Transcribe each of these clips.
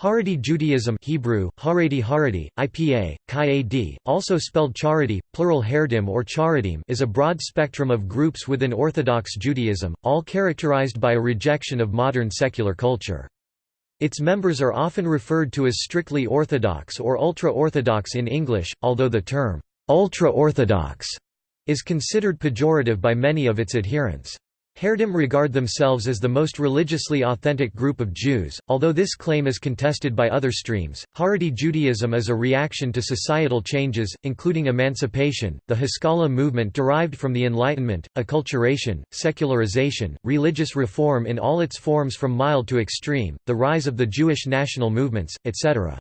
Haredi Judaism Hebrew, Haredi Haredi, IPA, Chi-Ad, also spelled Charedi, plural Haredim or Charedim is a broad spectrum of groups within Orthodox Judaism, all characterized by a rejection of modern secular culture. Its members are often referred to as strictly Orthodox or ultra-Orthodox in English, although the term, ultra-Orthodox, is considered pejorative by many of its adherents. Haredim regard themselves as the most religiously authentic group of Jews, although this claim is contested by other streams. Haredi Judaism is a reaction to societal changes, including emancipation, the Haskalah movement derived from the Enlightenment, acculturation, secularization, religious reform in all its forms from mild to extreme, the rise of the Jewish national movements, etc.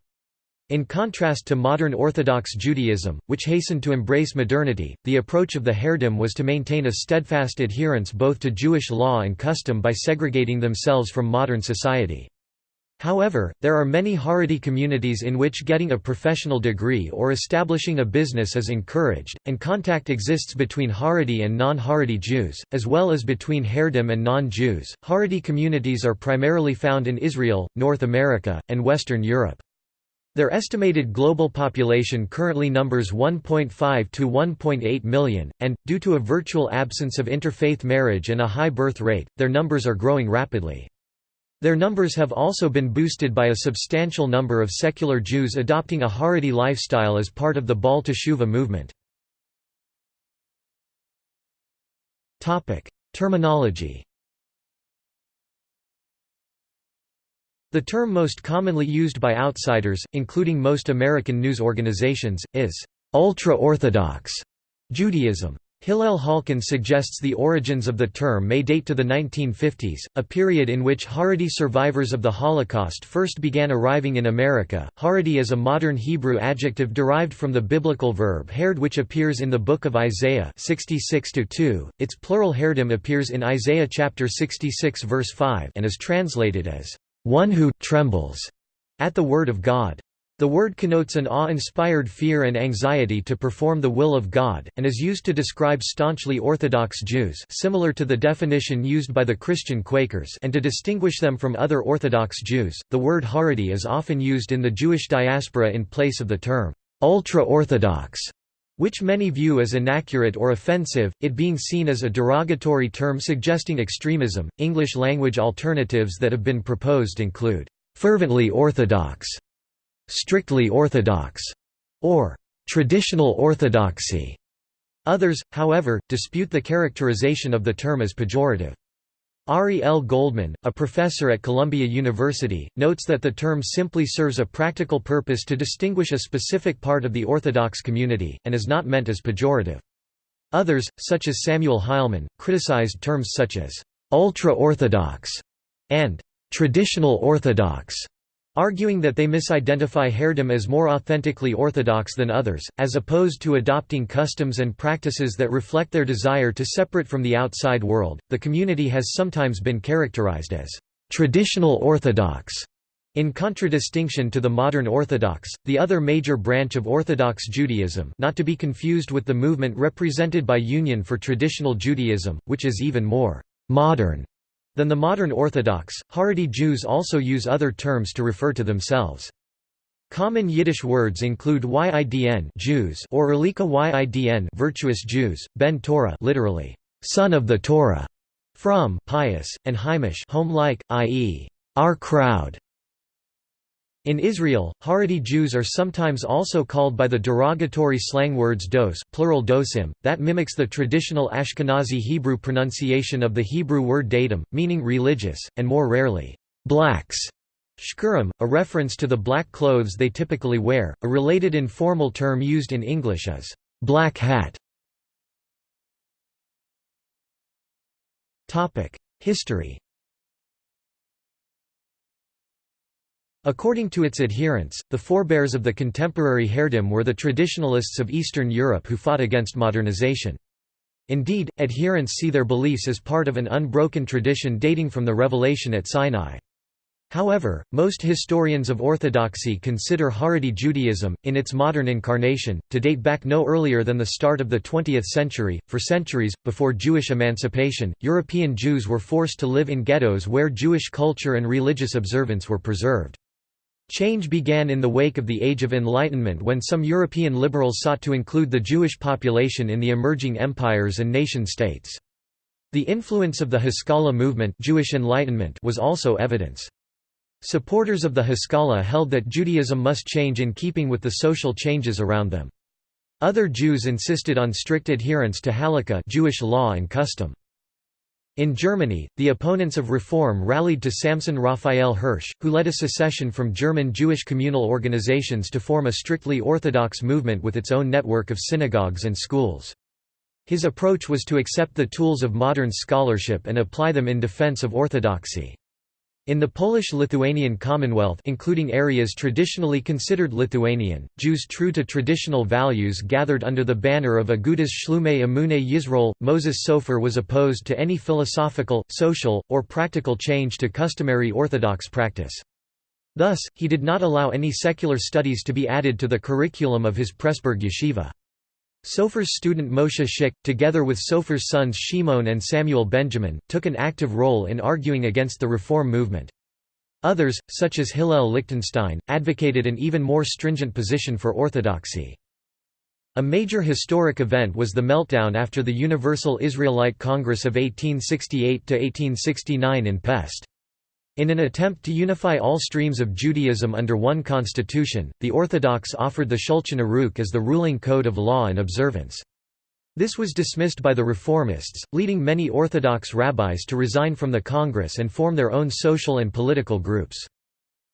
In contrast to modern Orthodox Judaism, which hastened to embrace modernity, the approach of the Haredim was to maintain a steadfast adherence both to Jewish law and custom by segregating themselves from modern society. However, there are many Haredi communities in which getting a professional degree or establishing a business is encouraged, and contact exists between Haredi and non-Haredi Jews, as well as between Haredim and non-Jews. Haredi communities are primarily found in Israel, North America, and Western Europe. Their estimated global population currently numbers 1.5 to 1.8 million, and, due to a virtual absence of interfaith marriage and a high birth rate, their numbers are growing rapidly. Their numbers have also been boosted by a substantial number of secular Jews adopting a Haredi lifestyle as part of the Baal Teshuva movement. Terminology The term most commonly used by outsiders, including most American news organizations, is ultra-Orthodox Judaism. Hillel Halkin suggests the origins of the term may date to the 1950s, a period in which Haredi survivors of the Holocaust first began arriving in America. Haredi is a modern Hebrew adjective derived from the biblical verb hared which appears in the book of Isaiah 66 -2. Its plural haredim appears in Isaiah chapter 66 verse 5 and is translated as one who trembles at the word of God. The word connotes an awe-inspired fear and anxiety to perform the will of God, and is used to describe staunchly Orthodox Jews similar to the definition used by the Christian Quakers and to distinguish them from other Orthodox Jews. The word Haredi is often used in the Jewish diaspora in place of the term ultra-Orthodox which many view as inaccurate or offensive, it being seen as a derogatory term suggesting extremism. English language alternatives that have been proposed include fervently orthodox, strictly orthodox, or traditional orthodoxy. Others, however, dispute the characterization of the term as pejorative. Ari L. Goldman, a professor at Columbia University, notes that the term simply serves a practical purpose to distinguish a specific part of the Orthodox community, and is not meant as pejorative. Others, such as Samuel Heilman, criticized terms such as ultra-Orthodox and traditional Orthodox arguing that they misidentify Haredim as more authentically Orthodox than others, as opposed to adopting customs and practices that reflect their desire to separate from the outside world. The community has sometimes been characterized as traditional Orthodox. In contradistinction to the modern Orthodox, the other major branch of Orthodox Judaism not to be confused with the movement represented by Union for Traditional Judaism, which is even more «modern» than the modern Orthodox. Haredi Jews also use other terms to refer to themselves. Common Yiddish words include Yidn Jews or Erlika Yidn virtuous Jews, Ben Torah literally, son of the Torah, frum pious, and Haimish home-like, i.e., our crowd. In Israel, Haredi Jews are sometimes also called by the derogatory slang words dos plural dosim, that mimics the traditional Ashkenazi Hebrew pronunciation of the Hebrew word datum, meaning religious, and more rarely, blacks. Shkurim, a reference to the black clothes they typically wear, a related informal term used in English is black hat. History According to its adherents, the forebears of the contemporary Haredim were the traditionalists of Eastern Europe who fought against modernization. Indeed, adherents see their beliefs as part of an unbroken tradition dating from the revelation at Sinai. However, most historians of Orthodoxy consider Haredi Judaism, in its modern incarnation, to date back no earlier than the start of the 20th century. For centuries, before Jewish emancipation, European Jews were forced to live in ghettos where Jewish culture and religious observance were preserved. Change began in the wake of the Age of Enlightenment when some European liberals sought to include the Jewish population in the emerging empires and nation-states. The influence of the Haskalah movement Jewish Enlightenment was also evidence. Supporters of the Haskalah held that Judaism must change in keeping with the social changes around them. Other Jews insisted on strict adherence to halakha Jewish law and custom. In Germany, the opponents of reform rallied to Samson Raphael Hirsch, who led a secession from German Jewish communal organizations to form a strictly Orthodox movement with its own network of synagogues and schools. His approach was to accept the tools of modern scholarship and apply them in defense of orthodoxy. In the Polish-Lithuanian Commonwealth including areas traditionally considered Lithuanian, Jews true to traditional values gathered under the banner of Agudas Shlomei Emunei Yisrael. Moses Sofer was opposed to any philosophical, social, or practical change to customary Orthodox practice. Thus, he did not allow any secular studies to be added to the curriculum of his Pressburg yeshiva. Sofer's student Moshe Schick, together with Sofer's sons Shimon and Samuel Benjamin, took an active role in arguing against the reform movement. Others, such as Hillel Lichtenstein, advocated an even more stringent position for orthodoxy. A major historic event was the meltdown after the Universal Israelite Congress of 1868–1869 in Pest. In an attempt to unify all streams of Judaism under one constitution, the Orthodox offered the Shulchan Aruch as the ruling code of law and observance. This was dismissed by the Reformists, leading many Orthodox rabbis to resign from the Congress and form their own social and political groups.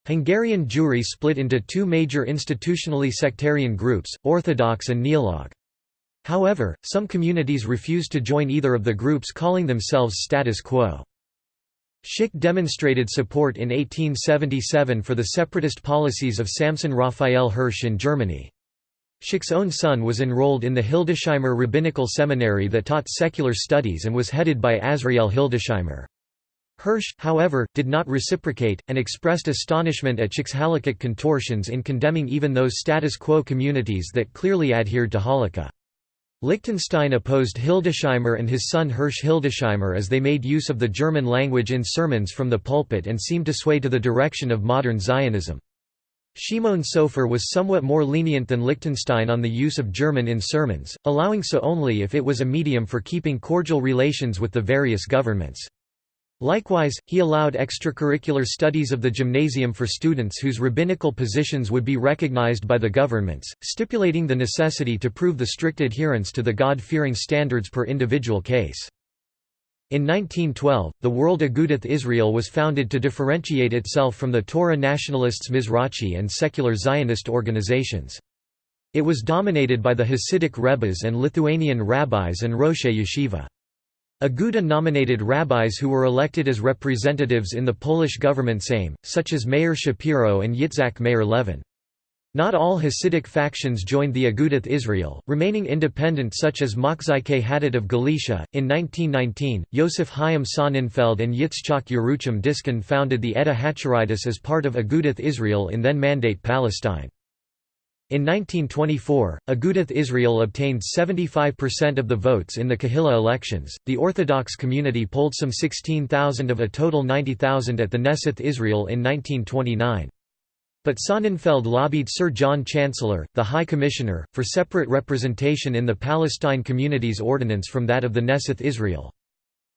Hungarian Jewry split into two major institutionally sectarian groups, Orthodox and Neolog. However, some communities refused to join either of the groups calling themselves status quo. Schick demonstrated support in 1877 for the separatist policies of Samson Raphael Hirsch in Germany. Schick's own son was enrolled in the Hildesheimer Rabbinical Seminary that taught secular studies and was headed by Azriel Hildesheimer. Hirsch, however, did not reciprocate, and expressed astonishment at Schick's halakhic contortions in condemning even those status quo communities that clearly adhered to halakha. Lichtenstein opposed Hildesheimer and his son Hirsch Hildesheimer as they made use of the German language in sermons from the pulpit and seemed to sway to the direction of modern Zionism. Shimon Sofer was somewhat more lenient than Lichtenstein on the use of German in sermons, allowing so only if it was a medium for keeping cordial relations with the various governments. Likewise, he allowed extracurricular studies of the gymnasium for students whose rabbinical positions would be recognized by the governments, stipulating the necessity to prove the strict adherence to the God-fearing standards per individual case. In 1912, the World Agudath Israel was founded to differentiate itself from the Torah nationalists Mizrachi and secular Zionist organizations. It was dominated by the Hasidic Rebbes and Lithuanian rabbis and Roshei Yeshiva. Aguda nominated rabbis who were elected as representatives in the Polish government Sejm, such as Meir Shapiro and Yitzhak Meir Levin. Not all Hasidic factions joined the Agudath Israel, remaining independent such as Machzikei Hadas of Galicia. In 1919, Yosef Chaim Sonnenfeld and Yitzchak Yerucham Diskin founded the Edah HaChareidis as part of Agudath Israel in then Mandate Palestine. In 1924, Agudath Israel obtained 75% of the votes in the Kehillah elections. The Orthodox community polled some 16,000 of a total 90,000 at the Knesset Israel in 1929. But Sonnenfeld lobbied Sir John Chancellor, the High Commissioner, for separate representation in the Palestine Communities Ordinance from that of the Knesset Israel.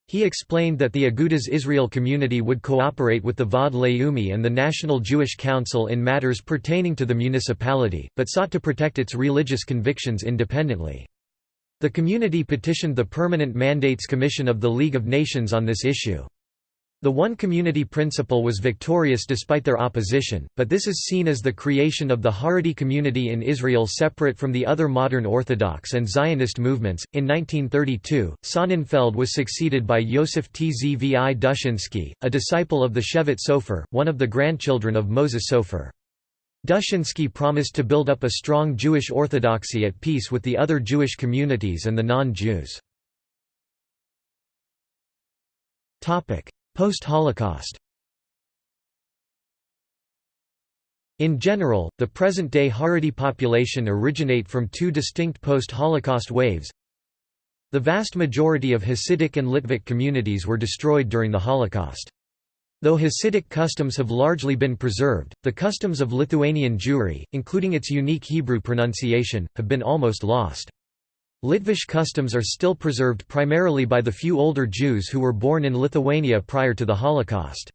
He explained that the Agudas Israel community would cooperate with the Vaad Leumi and the National Jewish Council in matters pertaining to the municipality, but sought to protect its religious convictions independently. The community petitioned the Permanent Mandates Commission of the League of Nations on this issue. The one community principle was victorious despite their opposition, but this is seen as the creation of the Haredi community in Israel separate from the other modern Orthodox and Zionist movements. In 1932, Sonnenfeld was succeeded by Yosef Tzvi Dushinsky, a disciple of the Shevet Sofer, one of the grandchildren of Moses Sofer. Dushinsky promised to build up a strong Jewish orthodoxy at peace with the other Jewish communities and the non-Jews. Post-Holocaust In general, the present-day Haredi population originate from two distinct post-Holocaust waves. The vast majority of Hasidic and Litvak communities were destroyed during the Holocaust. Though Hasidic customs have largely been preserved, the customs of Lithuanian Jewry, including its unique Hebrew pronunciation, have been almost lost. Litvish customs are still preserved primarily by the few older Jews who were born in Lithuania prior to the Holocaust.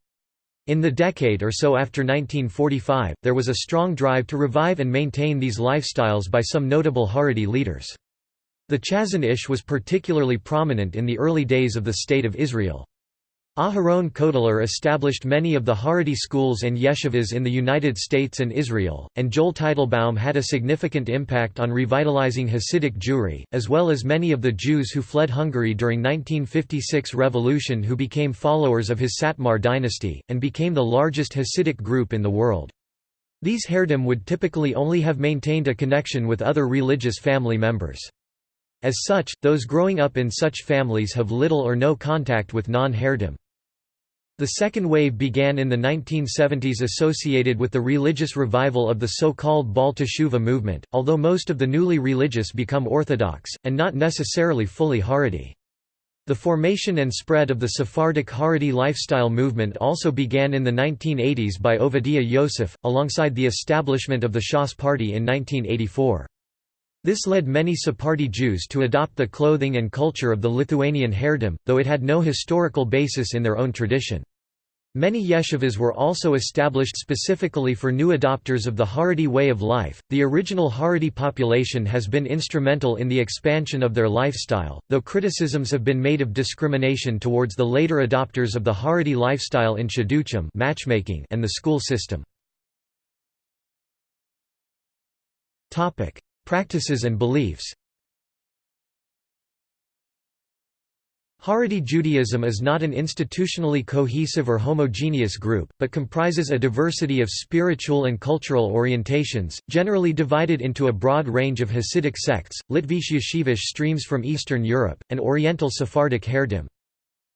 In the decade or so after 1945, there was a strong drive to revive and maintain these lifestyles by some notable Haredi leaders. The Chazon Ish was particularly prominent in the early days of the State of Israel. Aharon Kotler established many of the Haredi schools and yeshivas in the United States and Israel, and Joel Teitelbaum had a significant impact on revitalizing Hasidic Jewry, as well as many of the Jews who fled Hungary during 1956 revolution who became followers of his Satmar dynasty, and became the largest Hasidic group in the world. These Haredim would typically only have maintained a connection with other religious family members. As such, those growing up in such families have little or no contact with non-Haredim. The second wave began in the 1970s associated with the religious revival of the so-called Baal Teshuva movement, although most of the newly religious become Orthodox, and not necessarily fully Haredi. The formation and spread of the Sephardic Haredi lifestyle movement also began in the 1980s by Ovadia Yosef, alongside the establishment of the Shas Party in 1984. This led many Sephardi Jews to adopt the clothing and culture of the Lithuanian Haredim, though it had no historical basis in their own tradition. Many yeshivas were also established specifically for new adopters of the Haredi way of life. The original Haredi population has been instrumental in the expansion of their lifestyle, though criticisms have been made of discrimination towards the later adopters of the Haredi lifestyle in shidduchim matchmaking and the school system. Topic: Practices and beliefs Haredi Judaism is not an institutionally cohesive or homogeneous group, but comprises a diversity of spiritual and cultural orientations, generally divided into a broad range of Hasidic sects, Litvish Yeshivish streams from Eastern Europe, and Oriental Sephardic Haredim.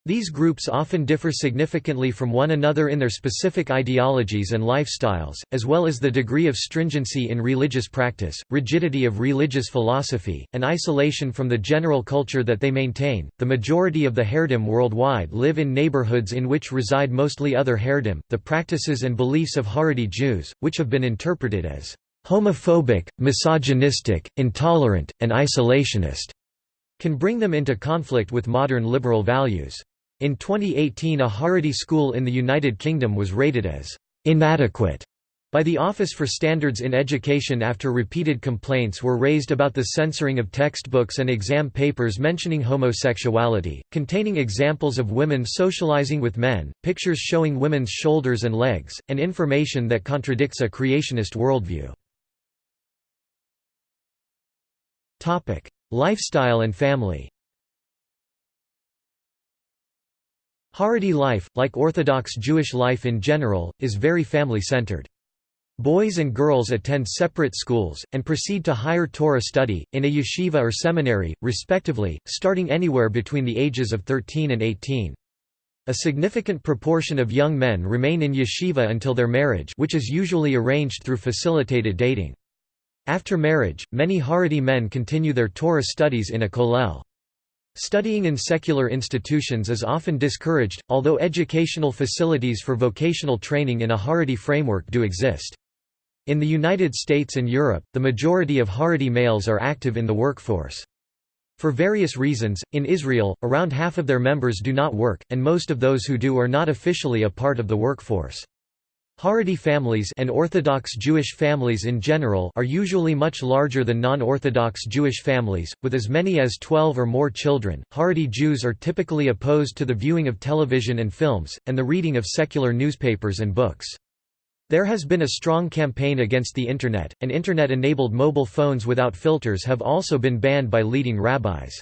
These groups often differ significantly from one another in their specific ideologies and lifestyles, as well as the degree of stringency in religious practice, rigidity of religious philosophy, and isolation from the general culture that they maintain. The majority of the Haredim worldwide live in neighborhoods in which reside mostly other Haredim. The practices and beliefs of Haredi Jews, which have been interpreted as homophobic, misogynistic, intolerant, and isolationist, can bring them into conflict with modern liberal values. In 2018 a Haredi school in the United Kingdom was rated as «inadequate» by the Office for Standards in Education after repeated complaints were raised about the censoring of textbooks and exam papers mentioning homosexuality, containing examples of women socializing with men, pictures showing women's shoulders and legs, and information that contradicts a creationist worldview. Lifestyle and family Haredi life, like Orthodox Jewish life in general, is very family-centered. Boys and girls attend separate schools, and proceed to higher Torah study, in a yeshiva or seminary, respectively, starting anywhere between the ages of 13 and 18. A significant proportion of young men remain in yeshiva until their marriage which is usually arranged through facilitated dating. After marriage, many Haredi men continue their Torah studies in a kollel. Studying in secular institutions is often discouraged, although educational facilities for vocational training in a Haredi framework do exist. In the United States and Europe, the majority of Haredi males are active in the workforce. For various reasons, in Israel, around half of their members do not work, and most of those who do are not officially a part of the workforce. Haredi families and Orthodox Jewish families in general are usually much larger than non-Orthodox Jewish families, with as many as 12 or more children. Haredi Jews are typically opposed to the viewing of television and films, and the reading of secular newspapers and books. There has been a strong campaign against the Internet, and Internet-enabled mobile phones without filters have also been banned by leading rabbis.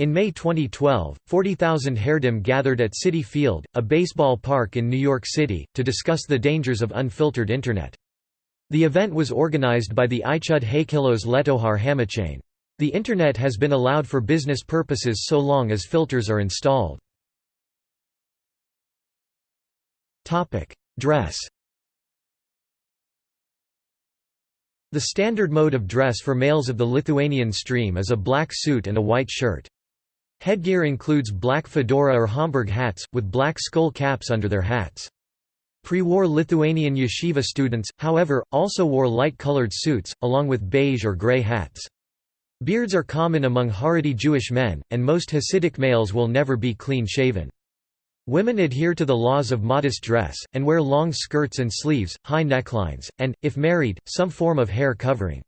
In May 2012, 40,000 Haredim gathered at Citi Field, a baseball park in New York City, to discuss the dangers of unfiltered Internet. The event was organized by the Ichud Hakelos Letohar Hamachain. The Internet has been allowed for business purposes so long as filters are installed. Dress The standard mode of dress for males of the Lithuanian stream is a black suit and a white shirt. Headgear includes black fedora or Homburg hats, with black skull caps under their hats. Pre-war Lithuanian yeshiva students, however, also wore light-colored suits, along with beige or gray hats. Beards are common among Haredi Jewish men, and most Hasidic males will never be clean-shaven. Women adhere to the laws of modest dress, and wear long skirts and sleeves, high necklines, and, if married, some form of hair covering.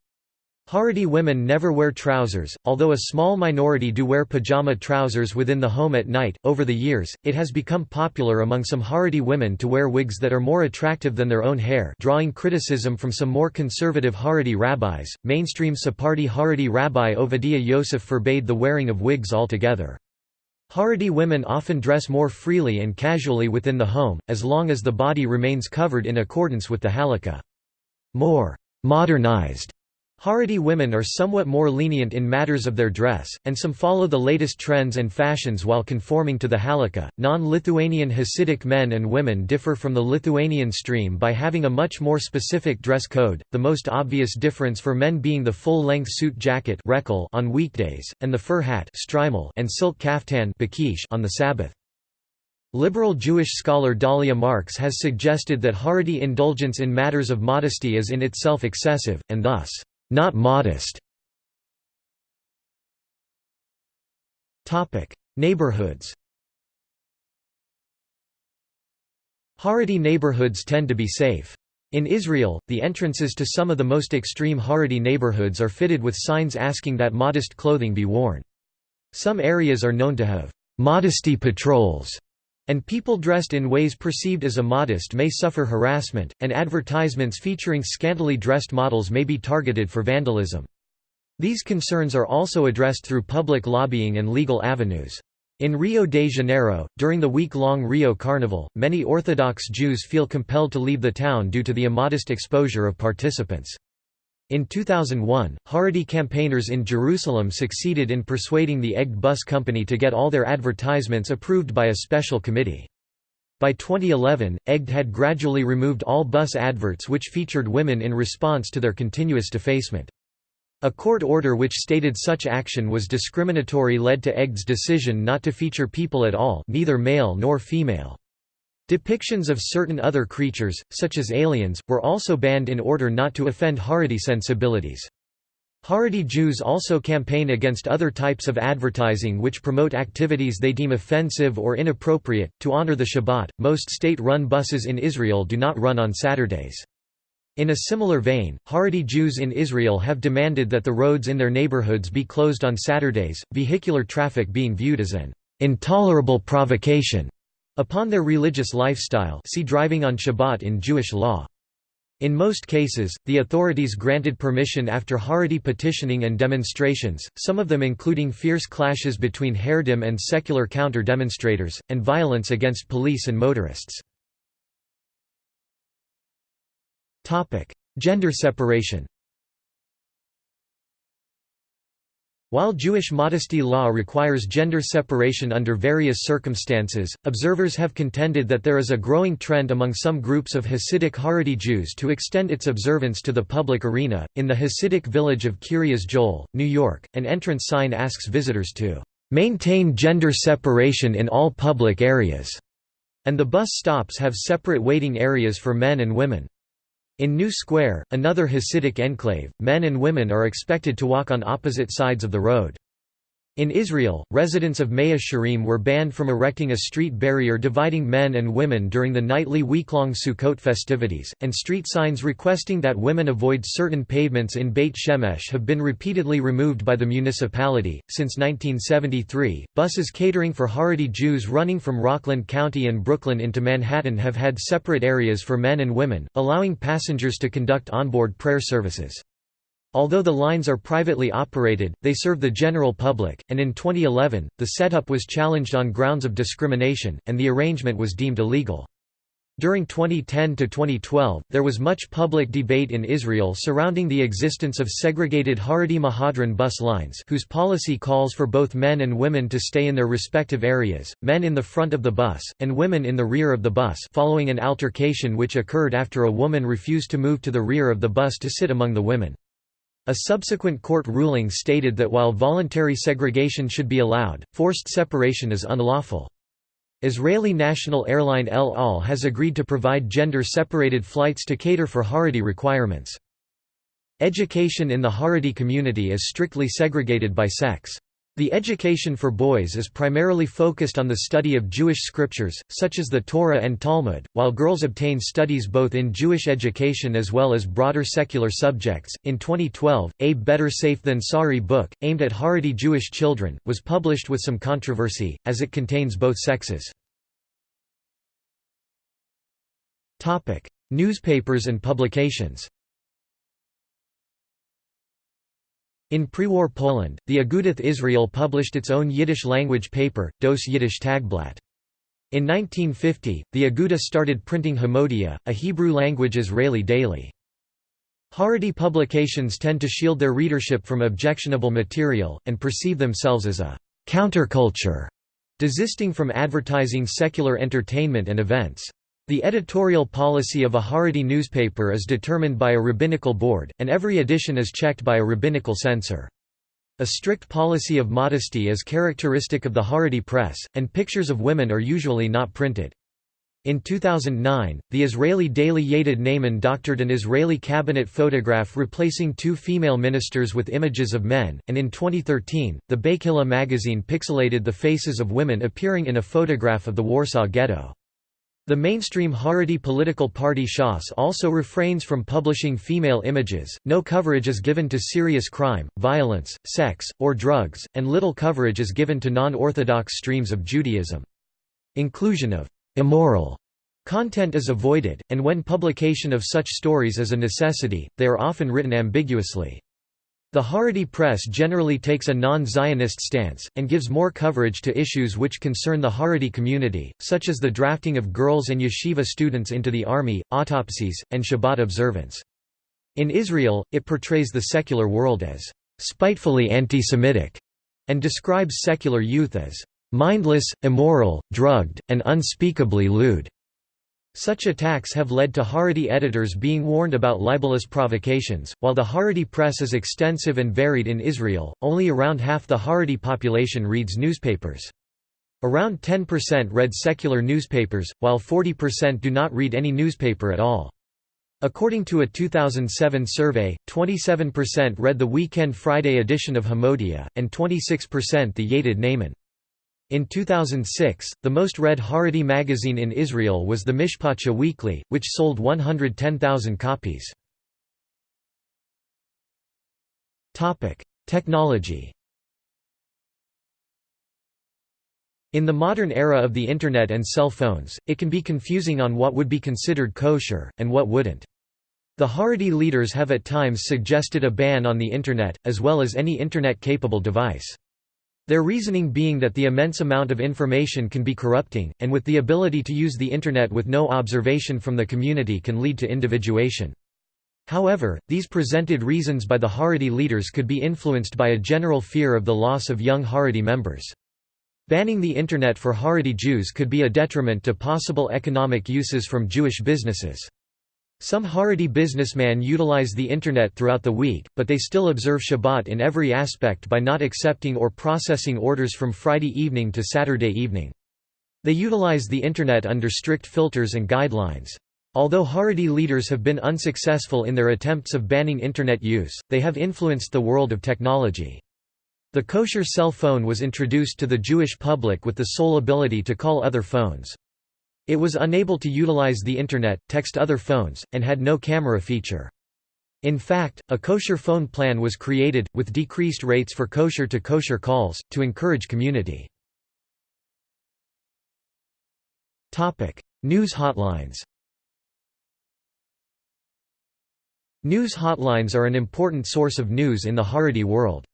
Haredi women never wear trousers, although a small minority do wear pajama trousers within the home at night. Over the years, it has become popular among some Haredi women to wear wigs that are more attractive than their own hair, drawing criticism from some more conservative Haredi rabbis. Mainstream Sephardi Haredi rabbi Ovadia Yosef forbade the wearing of wigs altogether. Haredi women often dress more freely and casually within the home, as long as the body remains covered in accordance with the halakha. More modernized Haredi women are somewhat more lenient in matters of their dress, and some follow the latest trends and fashions while conforming to the halakha. Non Lithuanian Hasidic men and women differ from the Lithuanian stream by having a much more specific dress code, the most obvious difference for men being the full length suit jacket on weekdays, and the fur hat and silk kaftan on the Sabbath. Liberal Jewish scholar Dalia Marx has suggested that Haredi indulgence in matters of modesty is in itself excessive, and thus not modest. Neighborhoods. Haredi neighborhoods tend to be safe. In Israel, the entrances to some of the most extreme Haredi neighborhoods are fitted with signs asking that modest clothing be worn. Some areas are known to have modesty patrols and people dressed in ways perceived as immodest may suffer harassment, and advertisements featuring scantily dressed models may be targeted for vandalism. These concerns are also addressed through public lobbying and legal avenues. In Rio de Janeiro, during the week-long Rio Carnival, many Orthodox Jews feel compelled to leave the town due to the immodest exposure of participants. In 2001, Haredi campaigners in Jerusalem succeeded in persuading the Egged Bus Company to get all their advertisements approved by a special committee. By 2011, Egged had gradually removed all bus adverts which featured women in response to their continuous defacement. A court order which stated such action was discriminatory led to Egged's decision not to feature people at all neither male nor female. Depictions of certain other creatures, such as aliens, were also banned in order not to offend Haredi sensibilities. Haredi Jews also campaign against other types of advertising which promote activities they deem offensive or inappropriate. To honor the Shabbat, most state run buses in Israel do not run on Saturdays. In a similar vein, Haredi Jews in Israel have demanded that the roads in their neighborhoods be closed on Saturdays, vehicular traffic being viewed as an intolerable provocation Upon their religious lifestyle see driving on Shabbat in Jewish law. In most cases, the authorities granted permission after Haredi petitioning and demonstrations, some of them including fierce clashes between Haredim and secular counter-demonstrators, and violence against police and motorists. Gender separation While Jewish modesty law requires gender separation under various circumstances, observers have contended that there is a growing trend among some groups of Hasidic Haredi Jews to extend its observance to the public arena. In the Hasidic village of Kiryas Joel, New York, an entrance sign asks visitors to maintain gender separation in all public areas, and the bus stops have separate waiting areas for men and women. In New Square, another Hasidic enclave, men and women are expected to walk on opposite sides of the road. In Israel, residents of Mea Shearim were banned from erecting a street barrier dividing men and women during the nightly week-long Sukkot festivities, and street signs requesting that women avoid certain pavements in Beit Shemesh have been repeatedly removed by the municipality. Since 1973, buses catering for Haredi Jews running from Rockland County and Brooklyn into Manhattan have had separate areas for men and women, allowing passengers to conduct onboard prayer services. Although the lines are privately operated, they serve the general public, and in 2011, the setup was challenged on grounds of discrimination, and the arrangement was deemed illegal. During 2010 to 2012, there was much public debate in Israel surrounding the existence of segregated Haredi Mehadrin bus lines whose policy calls for both men and women to stay in their respective areas, men in the front of the bus, and women in the rear of the bus following an altercation which occurred after a woman refused to move to the rear of the bus to sit among the women. A subsequent court ruling stated that while voluntary segregation should be allowed, forced separation is unlawful. Israeli national airline El Al has agreed to provide gender-separated flights to cater for Haredi requirements. Education in the Haredi community is strictly segregated by sex. The education for boys is primarily focused on the study of Jewish scriptures, such as the Torah and Talmud, while girls obtain studies both in Jewish education as well as broader secular subjects. In 2012, a Better Safe Than Sorry book, aimed at Haredi Jewish children, was published with some controversy, as it contains both sexes. Newspapers and publications In pre-war Poland, the Agudath Israel published its own Yiddish-language paper, Das Yiddish Tagblatt. In 1950, the Aguda started printing Hamodia, a Hebrew-language Israeli daily. Haredi publications tend to shield their readership from objectionable material, and perceive themselves as a «counterculture», desisting from advertising secular entertainment and events. The editorial policy of a Haredi newspaper is determined by a rabbinical board, and every edition is checked by a rabbinical censor. A strict policy of modesty is characteristic of the Haredi press, and pictures of women are usually not printed. In 2009, the Israeli daily Yated Ne'eman doctored an Israeli cabinet photograph replacing two female ministers with images of men, and in 2013, the Bekila magazine pixelated the faces of women appearing in a photograph of the Warsaw Ghetto. The mainstream Haredi political party Shas also refrains from publishing female images, no coverage is given to serious crime, violence, sex, or drugs, and little coverage is given to non-orthodox streams of Judaism. Inclusion of «immoral» content is avoided, and when publication of such stories is a necessity, they are often written ambiguously. The Haredi press generally takes a non-Zionist stance, and gives more coverage to issues which concern the Haredi community, such as the drafting of girls and yeshiva students into the army, autopsies, and Shabbat observance. In Israel, it portrays the secular world as spitefully anti-Semitic, and describes secular youth as mindless, immoral, drugged, and unspeakably lewd. Such attacks have led to Haredi editors being warned about libelous provocations. While the Haredi press is extensive and varied in Israel, only around half the Haredi population reads newspapers. Around 10% read secular newspapers, while 40% do not read any newspaper at all. According to a 2007 survey, 27% read the weekend Friday edition of Hamodia, and 26% the Yated Ne'eman. In 2006, the most read Haredi magazine in Israel was the Mishpacha Weekly, which sold 110,000 copies. Technology In the modern era of the Internet and cell phones, it can be confusing on what would be considered kosher, and what wouldn't. The Haredi leaders have at times suggested a ban on the Internet, as well as any Internet-capable device. Their reasoning being that the immense amount of information can be corrupting, and with the ability to use the Internet with no observation from the community can lead to individuation. However, these presented reasons by the Haredi leaders could be influenced by a general fear of the loss of young Haredi members. Banning the Internet for Haredi Jews could be a detriment to possible economic uses from Jewish businesses. Some Haredi businessmen utilize the Internet throughout the week, but they still observe Shabbat in every aspect by not accepting or processing orders from Friday evening to Saturday evening. They utilize the Internet under strict filters and guidelines. Although Haredi leaders have been unsuccessful in their attempts of banning Internet use, they have influenced the world of technology. The kosher cell phone was introduced to the Jewish public with the sole ability to call other phones. It was unable to utilize the Internet, text other phones, and had no camera feature. In fact, a kosher phone plan was created, with decreased rates for kosher to kosher calls, to encourage community. News hotlines News hotlines are an important source of news in the Haredi world.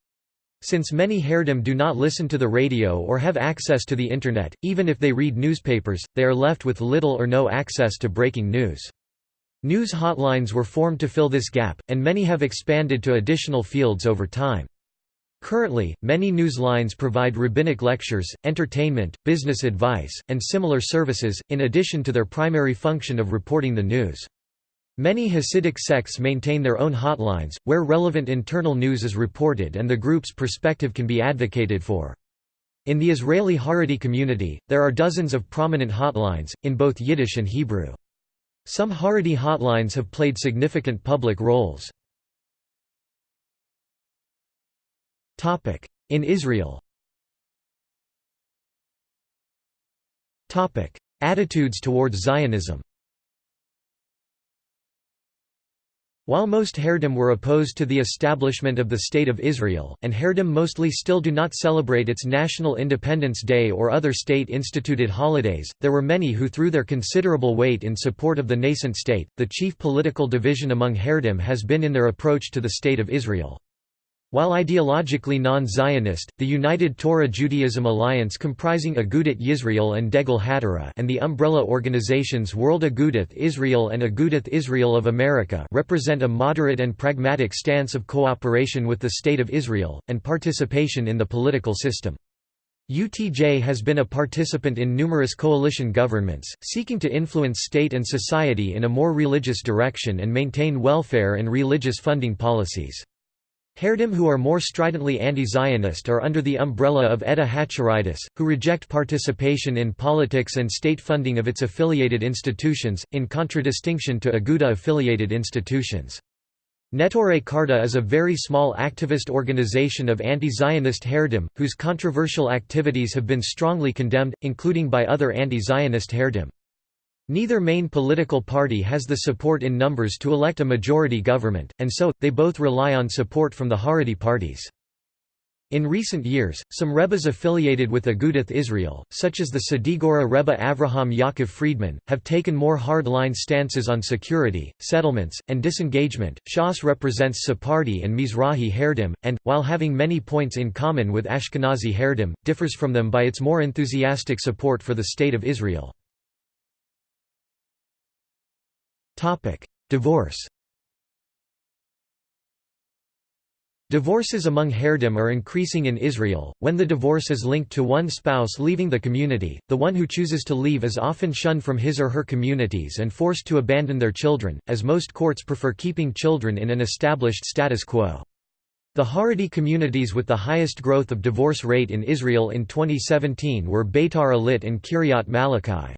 Since many Haredim do not listen to the radio or have access to the Internet, even if they read newspapers, they are left with little or no access to breaking news. News hotlines were formed to fill this gap, and many have expanded to additional fields over time. Currently, many news lines provide rabbinic lectures, entertainment, business advice, and similar services, in addition to their primary function of reporting the news. Many Hasidic sects maintain their own hotlines, where relevant internal news is reported and the group's perspective can be advocated for. In the Israeli Haredi community, there are dozens of prominent hotlines, in both Yiddish and Hebrew. Some Haredi hotlines have played significant public roles. In Israel Attitudes towards Zionism While most Haredim were opposed to the establishment of the State of Israel, and Haredim mostly still do not celebrate its National Independence Day or other state-instituted holidays, there were many who threw their considerable weight in support of the nascent state. The chief political division among Haredim has been in their approach to the State of Israel. While ideologically non-Zionist, the United Torah Judaism Alliance comprising Agudath Yisrael and Degel HaTorah and the umbrella organizations World Agudath Israel and Agudath Israel of America represent a moderate and pragmatic stance of cooperation with the State of Israel, and participation in the political system. UTJ has been a participant in numerous coalition governments, seeking to influence state and society in a more religious direction and maintain welfare and religious funding policies. Haredim who are more stridently anti-Zionist are under the umbrella of Edah HaChareidis, who reject participation in politics and state funding of its affiliated institutions, in contradistinction to Aguda-affiliated institutions. Neturei Karta is a very small activist organization of anti-Zionist Haredim, whose controversial activities have been strongly condemned, including by other anti-Zionist Haredim. Neither main political party has the support in numbers to elect a majority government, and so, they both rely on support from the Haredi parties. In recent years, some Rebbes affiliated with Agudath Israel, such as the Sadigora Rebbe Avraham Yaakov Friedman, have taken more hard-line stances on security, settlements, and disengagement. Shas represents Sephardi and Mizrahi Haredim, and, while having many points in common with Ashkenazi Haredim, differs from them by its more enthusiastic support for the State of Israel. Divorce Divorces among Haredim are increasing in Israel. When the divorce is linked to one spouse leaving the community, the one who chooses to leave is often shunned from his or her communities and forced to abandon their children, as most courts prefer keeping children in an established status quo. The Haredi communities with the highest growth of divorce rate in Israel in 2017 were Beitar Illit and Kiryat Malachi.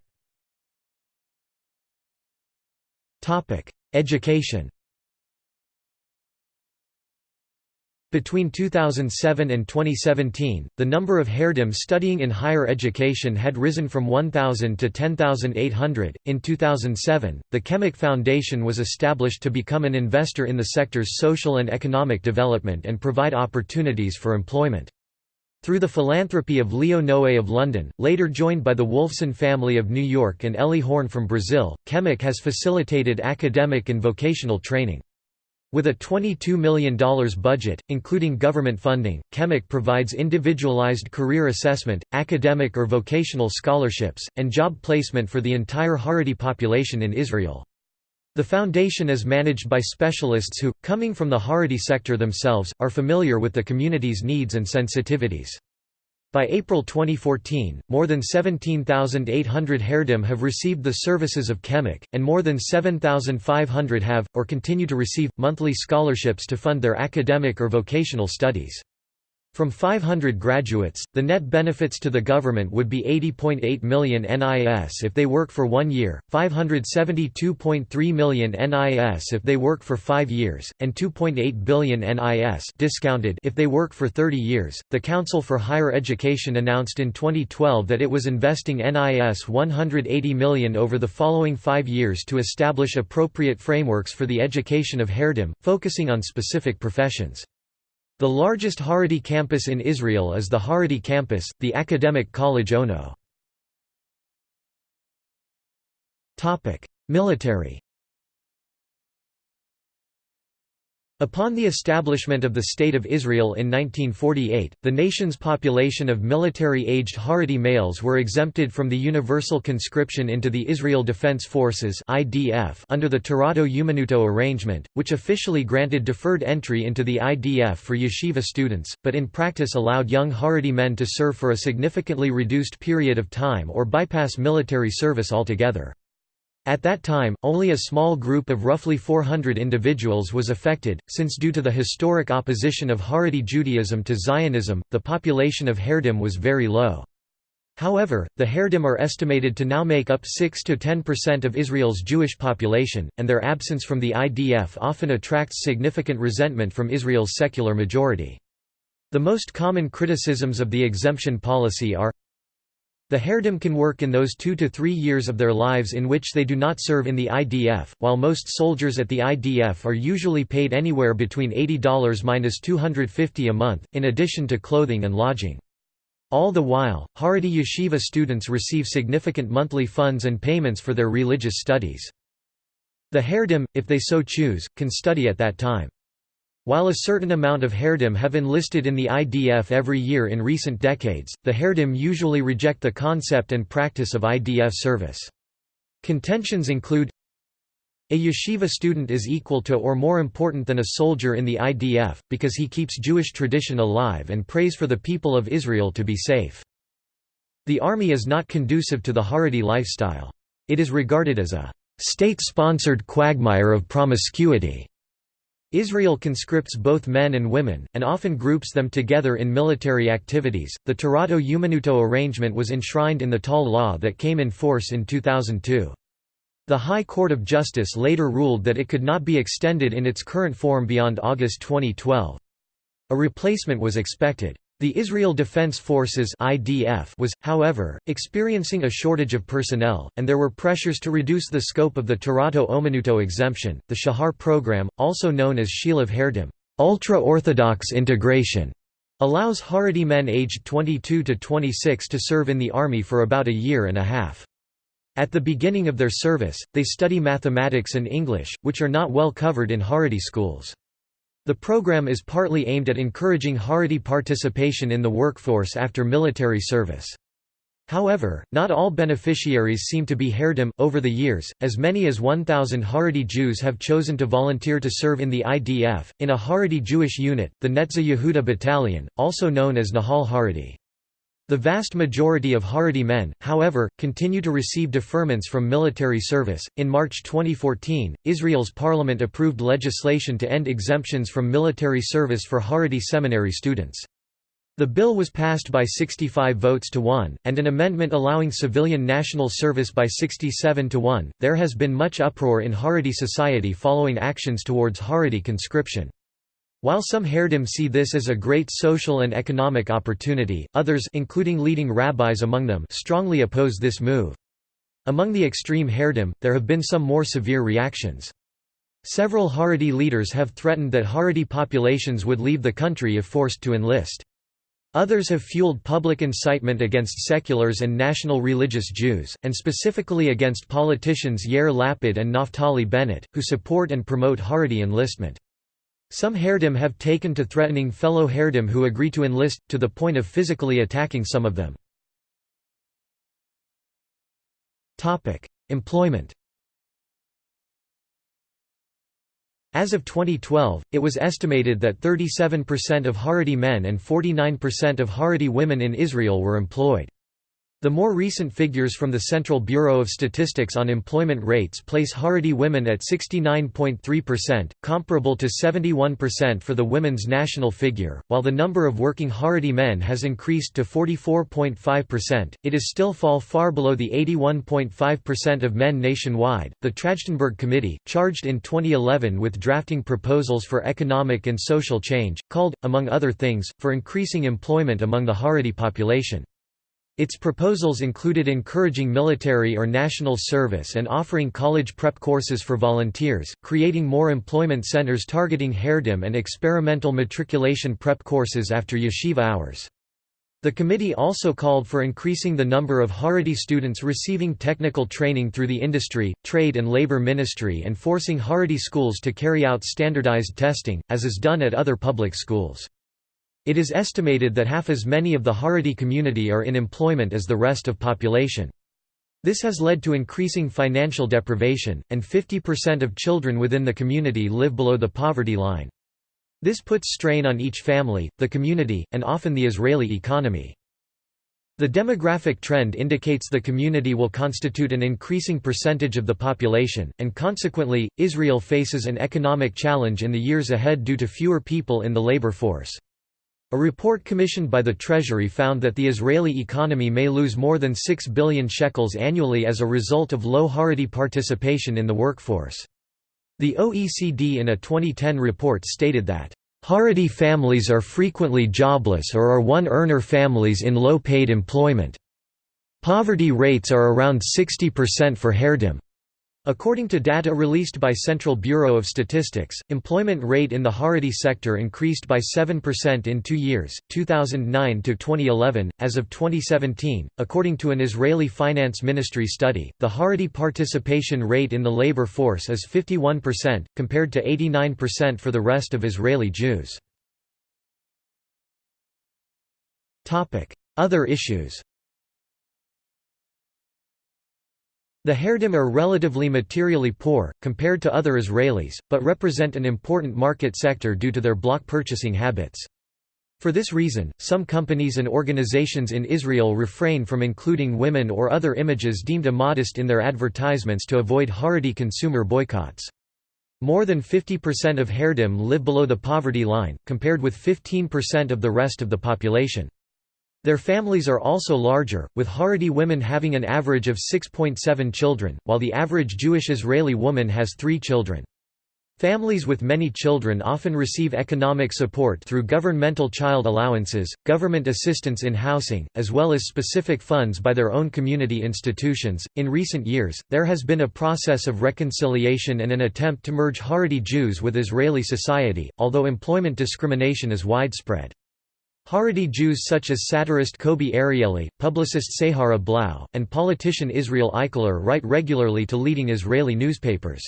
Education Between 2007 and 2017, the number of Haredim studying in higher education had risen from 1,000 to 10,800. In 2007, the Kemach Foundation was established to become an investor in the sector's social and economic development and provide opportunities for employment. Through the philanthropy of Leo Noe of London, later joined by the Wolfson family of New York and Eli Horn from Brazil, Kemach has facilitated academic and vocational training. With a $22 million budget, including government funding, Kemach provides individualized career assessment, academic or vocational scholarships, and job placement for the entire Haredi population in Israel. The foundation is managed by specialists who, coming from the Haredi sector themselves, are familiar with the community's needs and sensitivities. By April 2014, more than 17,800 Haredim have received the services of Kemach, and more than 7,500 have, or continue to receive, monthly scholarships to fund their academic or vocational studies. From 500 graduates, the net benefits to the government would be 80.8 million NIS if they work for one year, 572.3 million NIS if they work for five years, and 2.8 billion NIS discounted if they work for 30 years. The Council for Higher Education announced in 2012 that it was investing NIS 180 million over the following five years to establish appropriate frameworks for the education of Haredim, focusing on specific professions. The largest Haredi campus in Israel is the Haredi campus, the Academic College Ono. Military Upon the establishment of the State of Israel in 1948, the nation's population of military-aged Haredi males were exempted from the universal conscription into the Israel Defense Forces under the Torato-Umanuto arrangement, which officially granted deferred entry into the IDF for yeshiva students, but in practice allowed young Haredi men to serve for a significantly reduced period of time or bypass military service altogether. At that time, only a small group of roughly 400 individuals was affected, since due to the historic opposition of Haredi Judaism to Zionism, the population of Haredim was very low. However, the Haredim are estimated to now make up 6–10% of Israel's Jewish population, and their absence from the IDF often attracts significant resentment from Israel's secular majority. The most common criticisms of the exemption policy are the Haredim can work in those two to three years of their lives in which they do not serve in the IDF, while most soldiers at the IDF are usually paid anywhere between $80–250 a month, in addition to clothing and lodging. All the while, Haredi yeshiva students receive significant monthly funds and payments for their religious studies. The Haredim, if they so choose, can study at that time. While a certain amount of Haredim have enlisted in the IDF every year in recent decades, the Haredim usually reject the concept and practice of IDF service. Contentions include a yeshiva student is equal to or more important than a soldier in the IDF, because he keeps Jewish tradition alive and prays for the people of Israel to be safe. The army is not conducive to the Haredi lifestyle. It is regarded as a state-sponsored quagmire of promiscuity. Israel conscripts both men and women, and often groups them together in military activities. The Torato Umanuto arrangement was enshrined in the Tal law that came in force in 2002. The High Court of Justice later ruled that it could not be extended in its current form beyond August 2012. A replacement was expected. The Israel Defense Forces (IDF) was, however, experiencing a shortage of personnel, and there were pressures to reduce the scope of the Torato Umanuto exemption. The Shahar program, also known as Shiluv Haredim, ultra-Orthodox integration, allows Haredi men aged 22 to 26 to serve in the army for about a year and a half. At the beginning of their service, they study mathematics and English, which are not well covered in Haredi schools. The program is partly aimed at encouraging Haredi participation in the workforce after military service. However, not all beneficiaries seem to be Haredim. Over the years, as many as 1,000 Haredi Jews have chosen to volunteer to serve in the IDF, in a Haredi Jewish unit, the Netzah Yehuda Battalion, also known as Nahal Haredi. The vast majority of Haredi men, however, continue to receive deferments from military service. In March 2014, Israel's parliament approved legislation to end exemptions from military service for Haredi seminary students. The bill was passed by 65 votes to 1, and an amendment allowing civilian national service by 67 to 1. There has been much uproar in Haredi society following actions towards Haredi conscription. While some Haredim see this as a great social and economic opportunity, others including leading rabbis among them strongly oppose this move. Among the extreme Haredim, there have been some more severe reactions. Several Haredi leaders have threatened that Haredi populations would leave the country if forced to enlist. Others have fueled public incitement against seculars and national religious Jews, and specifically against politicians Yair Lapid and Naftali Bennett, who support and promote Haredi enlistment. Some Haredim have taken to threatening fellow Haredim who agree to enlist, to the point of physically attacking some of them. Employment As of 2012, it was estimated that 37% of Haredi men and 49% of Haredi women in Israel were employed. The more recent figures from the Central Bureau of Statistics on employment rates place Haredi women at 69.3%, comparable to 71% for the women's national figure. While the number of working Haredi men has increased to 44.5%, it is still fall far below the 81.5% of men nationwide. The Trachtenberg Committee, charged in 2011 with drafting proposals for economic and social change, called, among other things, for increasing employment among the Haredi population. Its proposals included encouraging military or national service and offering college prep courses for volunteers, creating more employment centers targeting Haredim and experimental matriculation prep courses after yeshiva hours. The committee also called for increasing the number of Haredi students receiving technical training through the Industry, Trade and Labor Ministry and forcing Haredi schools to carry out standardized testing, as is done at other public schools. It is estimated that half as many of the Haredi community are in employment as the rest of population. This has led to increasing financial deprivation, and 50% of children within the community live below the poverty line. This puts strain on each family, the community, and often the Israeli economy. The demographic trend indicates the community will constitute an increasing percentage of the population, and consequently, Israel faces an economic challenge in the years ahead due to fewer people in the labor force. A report commissioned by the Treasury found that the Israeli economy may lose more than 6 billion shekels annually as a result of low Haredi participation in the workforce. The OECD in a 2010 report stated that Haredi families are frequently jobless or are one-earner families in low-paid employment. Poverty rates are around 60% for Haredim. According to data released by Central Bureau of Statistics, employment rate in the Haredi sector increased by 7% in 2 years, 2009 to 2011. As of 2017, according to an Israeli Finance Ministry study, the Haredi participation rate in the labor force is 51%, compared to 89% for the rest of Israeli Jews. Other issues. The Haredim are relatively materially poor, compared to other Israelis, but represent an important market sector due to their block purchasing habits. For this reason, some companies and organizations in Israel refrain from including women or other images deemed immodest in their advertisements to avoid Haredi consumer boycotts. More than 50% of Haredim live below the poverty line, compared with 15% of the rest of the population. Their families are also larger, with Haredi women having an average of 6.7 children, while the average Jewish Israeli woman has three children. Families with many children often receive economic support through governmental child allowances, government assistance in housing, as well as specific funds by their own community institutions. In recent years, there has been a process of reconciliation and an attempt to merge Haredi Jews with Israeli society, although employment discrimination is widespread. Haredi Jews such as satirist Kobi Arieli, publicist Sehara Blau, and politician Israel Eichler write regularly to leading Israeli newspapers.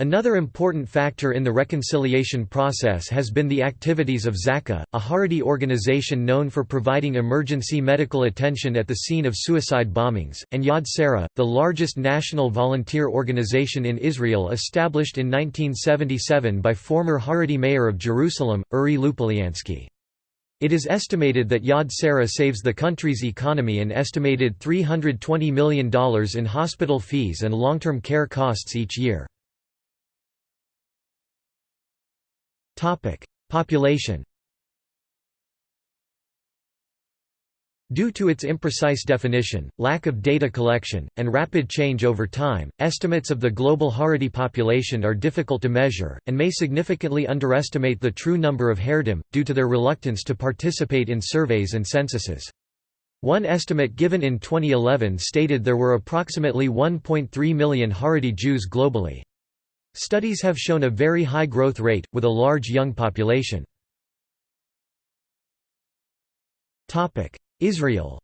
Another important factor in the reconciliation process has been the activities of Zaka, a Haredi organization known for providing emergency medical attention at the scene of suicide bombings, and Yad Sarah, the largest national volunteer organization in Israel established in 1977 by former Haredi mayor of Jerusalem, Uri Lupolianski. It is estimated that Yad Sarah saves the country's economy an estimated $320 million in hospital fees and long-term care costs each year. Population Due to its imprecise definition, lack of data collection, and rapid change over time, estimates of the global Haredi population are difficult to measure, and may significantly underestimate the true number of Haredim, due to their reluctance to participate in surveys and censuses. One estimate given in 2011 stated there were approximately 1.3 million Haredi Jews globally. Studies have shown a very high growth rate, with a large young population. Israel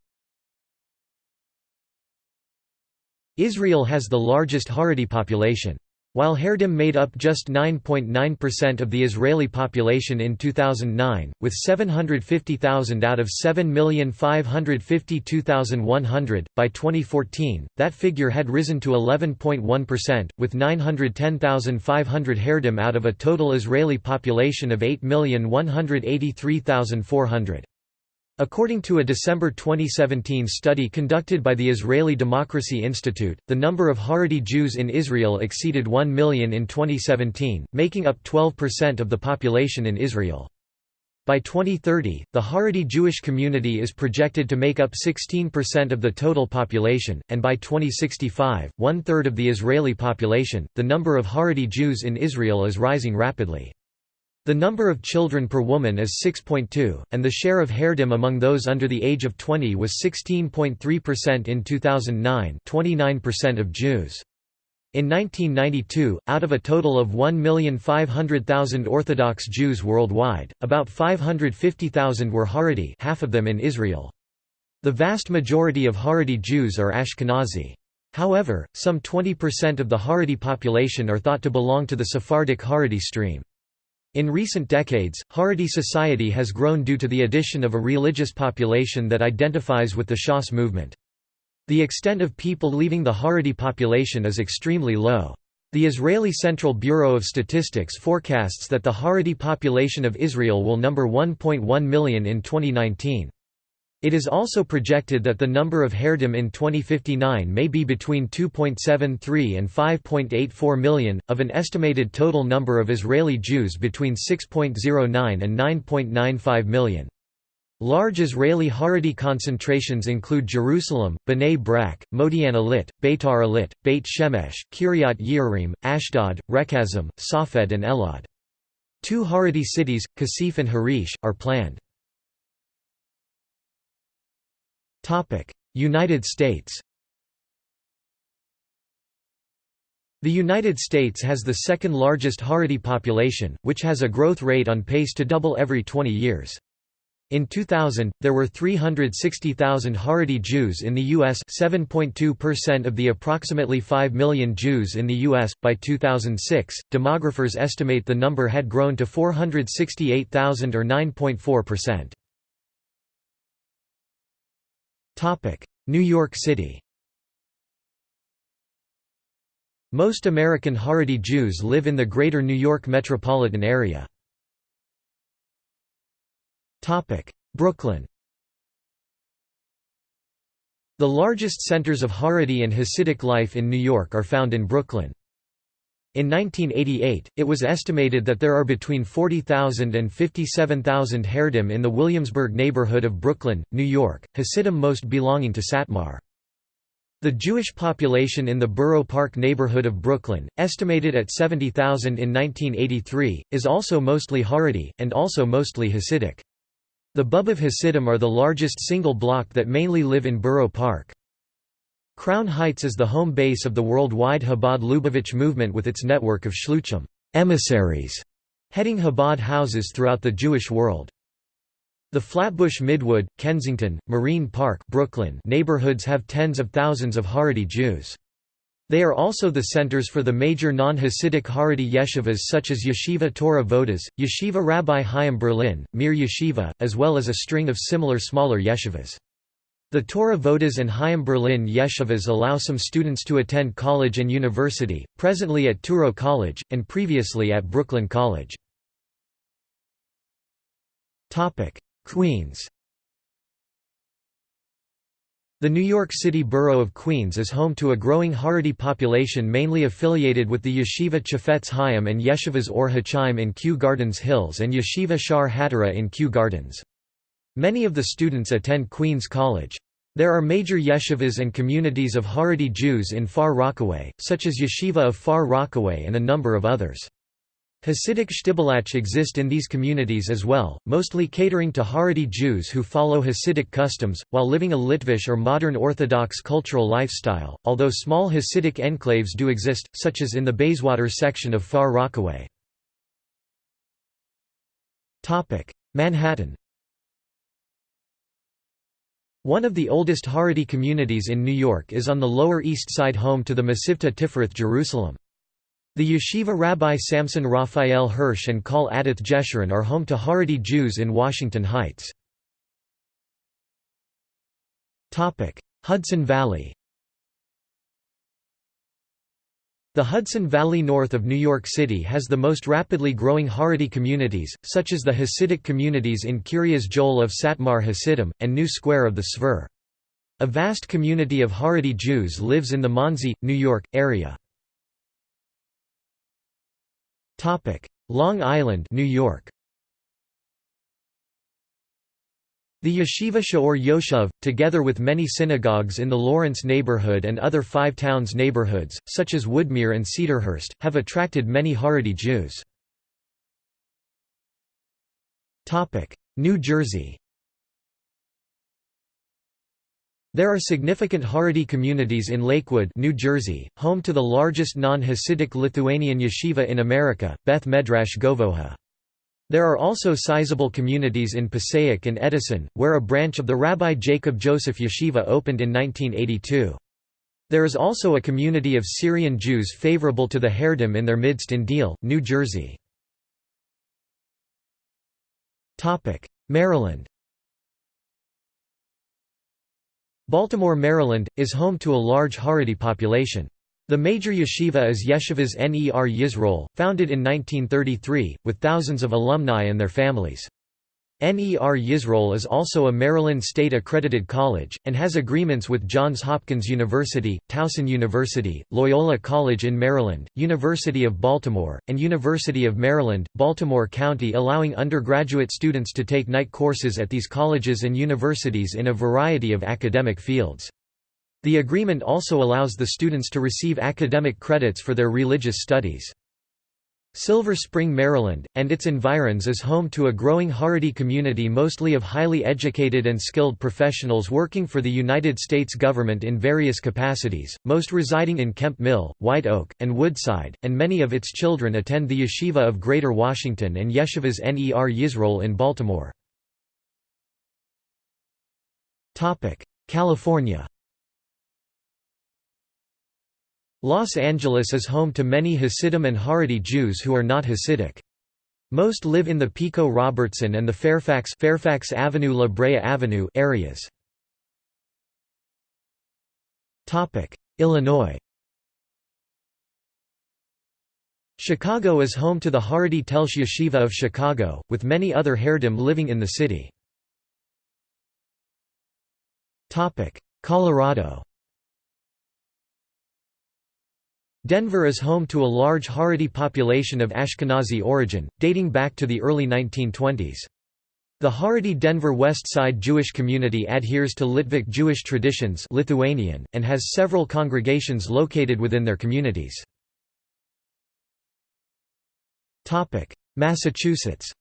Israel has the largest Haredi population. While Haredim made up just 9.9% of the Israeli population in 2009, with 750,000 out of 7,552,100, by 2014, that figure had risen to 11.1%, with 910,500 Haredim out of a total Israeli population of 8,183,400. According to a December 2017 study conducted by the Israeli Democracy Institute, the number of Haredi Jews in Israel exceeded 1 million in 2017, making up 12% of the population in Israel. By 2030, the Haredi Jewish community is projected to make up 16% of the total population, and by 2065, one third of the Israeli population. The number of Haredi Jews in Israel is rising rapidly. The number of children per woman is 6.2, and the share of Haredim among those under the age of 20 was 16.3% in 2009 29% of Jews. In 1992, out of a total of 1,500,000 Orthodox Jews worldwide, about 550,000 were Haredi half of them in Israel. The vast majority of Haredi Jews are Ashkenazi. However, some 20% of the Haredi population are thought to belong to the Sephardic Haredi stream. In recent decades, Haredi society has grown due to the addition of a religious population that identifies with the Shas movement. The extent of people leaving the Haredi population is extremely low. The Israeli Central Bureau of Statistics forecasts that the Haredi population of Israel will number 1.1 million in 2019. It is also projected that the number of Haredim in 2059 may be between 2.73 and 5.84 million, of an estimated total number of Israeli Jews between 6.09 and 9.95 million. Large Israeli Haredi concentrations include Jerusalem, Bnei Brak, Modi'in Illit, Beitar Illit, Beit Shemesh, Kiryat Yearim, Ashdod, Rekhasim, Safed and Elad. Two Haredi cities, Kasif and Harish, are planned. United States The United States has the second largest Haredi population, which has a growth rate on pace to double every 20 years. In 2000, there were 360,000 Haredi Jews in the U.S. 7.2% of the approximately 5 million Jews in the U.S. By 2006, demographers estimate the number had grown to 468,000 or 9.4%. New York City Most American Haredi Jews live in the Greater New York metropolitan area. Brooklyn The largest centers of Haredi and Hasidic life in New York are found in Brooklyn. In 1988, it was estimated that there are between 40,000 and 57,000 Haredim in the Williamsburg neighborhood of Brooklyn, New York, Hasidim most belonging to Satmar. The Jewish population in the Borough Park neighborhood of Brooklyn, estimated at 70,000 in 1983, is also mostly Haredi, and also mostly Hasidic. The Bobov Hasidim are the largest single block that mainly live in Borough Park. Crown Heights is the home base of the worldwide Chabad Lubavitch movement with its network of shluchim emissaries, heading Chabad houses throughout the Jewish world. The Flatbush Midwood, Kensington, Marine Park Brooklyn neighborhoods have tens of thousands of Haredi Jews. They are also the centers for the major non-Hasidic Haredi yeshivas such as Yeshiva Torah Vodas, Yeshiva Rabbi Chaim Berlin, Mir Yeshiva, as well as a string of similar smaller yeshivas. The Torah Vodas and Chaim Berlin Yeshivas allow some students to attend college and university, presently at Touro College, and previously at Brooklyn College. Queens The New York City borough of Queens is home to a growing Haredi population mainly affiliated with the Yeshiva Chafetz Chaim and Yeshivas Or HaChaim in Kew Gardens Hills and Yeshiva Shaar HaTorah in Kew Gardens. Many of the students attend Queens College. There are major yeshivas and communities of Haredi Jews in Far Rockaway, such as Yeshiva of Far Rockaway and a number of others. Hasidic shtibelach exist in these communities as well, mostly catering to Haredi Jews who follow Hasidic customs, while living a Litvish or modern Orthodox cultural lifestyle, although small Hasidic enclaves do exist, such as in the Bayswater section of Far Rockaway. Manhattan one of the oldest Haredi communities in New York is on the Lower East Side home to the Masivta Tiferet Jerusalem. The Yeshiva Rabbi Samson Raphael Hirsch and K'hal Adath Jeshurun are home to Haredi Jews in Washington Heights. Hudson Valley The Hudson Valley north of New York City has the most rapidly growing Haredi communities, such as the Hasidic communities in Kiryas Joel of Satmar Hasidim, and New Square of the Skver. A vast community of Haredi Jews lives in the Monsey, New York, area. Long Island New York. The Yeshiva She'or Yoshuv, together with many synagogues in the Lawrence neighborhood and other Five Towns neighborhoods, such as Woodmere and Cedarhurst, have attracted many Haredi Jews. New Jersey There are significant Haredi communities in Lakewood, New Jersey, home to the largest non-Hasidic Lithuanian yeshiva in America, Beth Medrash Govoha. There are also sizable communities in Passaic and Edison, where a branch of the Rabbi Jacob Joseph Yeshiva opened in 1982. There is also a community of Syrian Jews favorable to the Haredim in their midst in Deal, New Jersey. Maryland Baltimore, Maryland, is home to a large Haredi population. The major yeshiva is Yeshivas Ner Yisroel, founded in 1933, with thousands of alumni and their families. NER Yisroel is also a Maryland state-accredited college, and has agreements with Johns Hopkins University, Towson University, Loyola College in Maryland, University of Baltimore, and University of Maryland, Baltimore County allowing undergraduate students to take night courses at these colleges and universities in a variety of academic fields. The agreement also allows the students to receive academic credits for their religious studies. Silver Spring, Maryland, and its environs is home to a growing Haredi community mostly of highly educated and skilled professionals working for the United States government in various capacities, most residing in Kemp Mill, White Oak, and Woodside, and many of its children attend the Yeshiva of Greater Washington and Yeshivas Ner Yisroel in Baltimore. California Los Angeles is home to many Hasidim and Haredi Jews who are not Hasidic. Most live in the Pico Robertson and the Fairfax Fairfax Avenue La Brea Avenue areas. Illinois Chicago is home to the Haredi Telsh Yeshiva of Chicago, with many other Haredim living in the city. Colorado Denver is home to a large Haredi population of Ashkenazi origin, dating back to the early 1920s. The Haredi Denver West Side Jewish community adheres to Litvak Jewish traditions Lithuanian, and has several congregations located within their communities. Massachusetts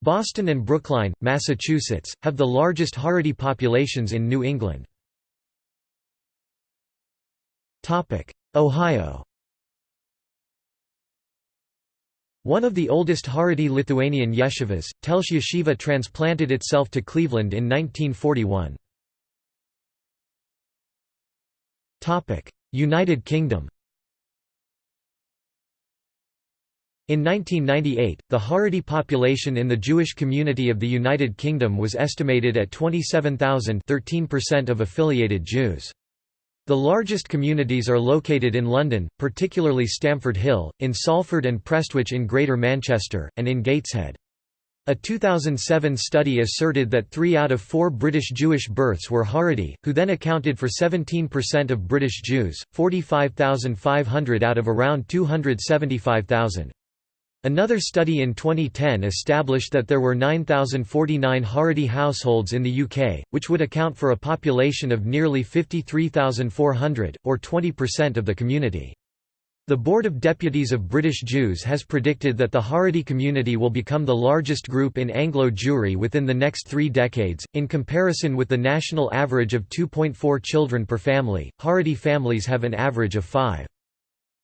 Boston and Brookline, Massachusetts, have the largest Haredi populations in New England. Ohio One of the oldest Haredi Lithuanian yeshivas, Telsh Yeshiva transplanted itself to Cleveland in 1941. United Kingdom In 1998, the Haredi population in the Jewish community of the United Kingdom was estimated at 27,000 13% of affiliated Jews. The largest communities are located in London, particularly Stamford Hill, in Salford and Prestwich in Greater Manchester, and in Gateshead. A 2007 study asserted that three out of four British Jewish births were Haredi, who then accounted for 17% of British Jews, 45,500 out of around 275,000. Another study in 2010 established that there were 9,049 Haredi households in the UK, which would account for a population of nearly 53,400, or 20% of the community. The Board of Deputies of British Jews has predicted that the Haredi community will become the largest group in Anglo Jewry within the next three decades. In comparison with the national average of 2.4 children per family, Haredi families have an average of 5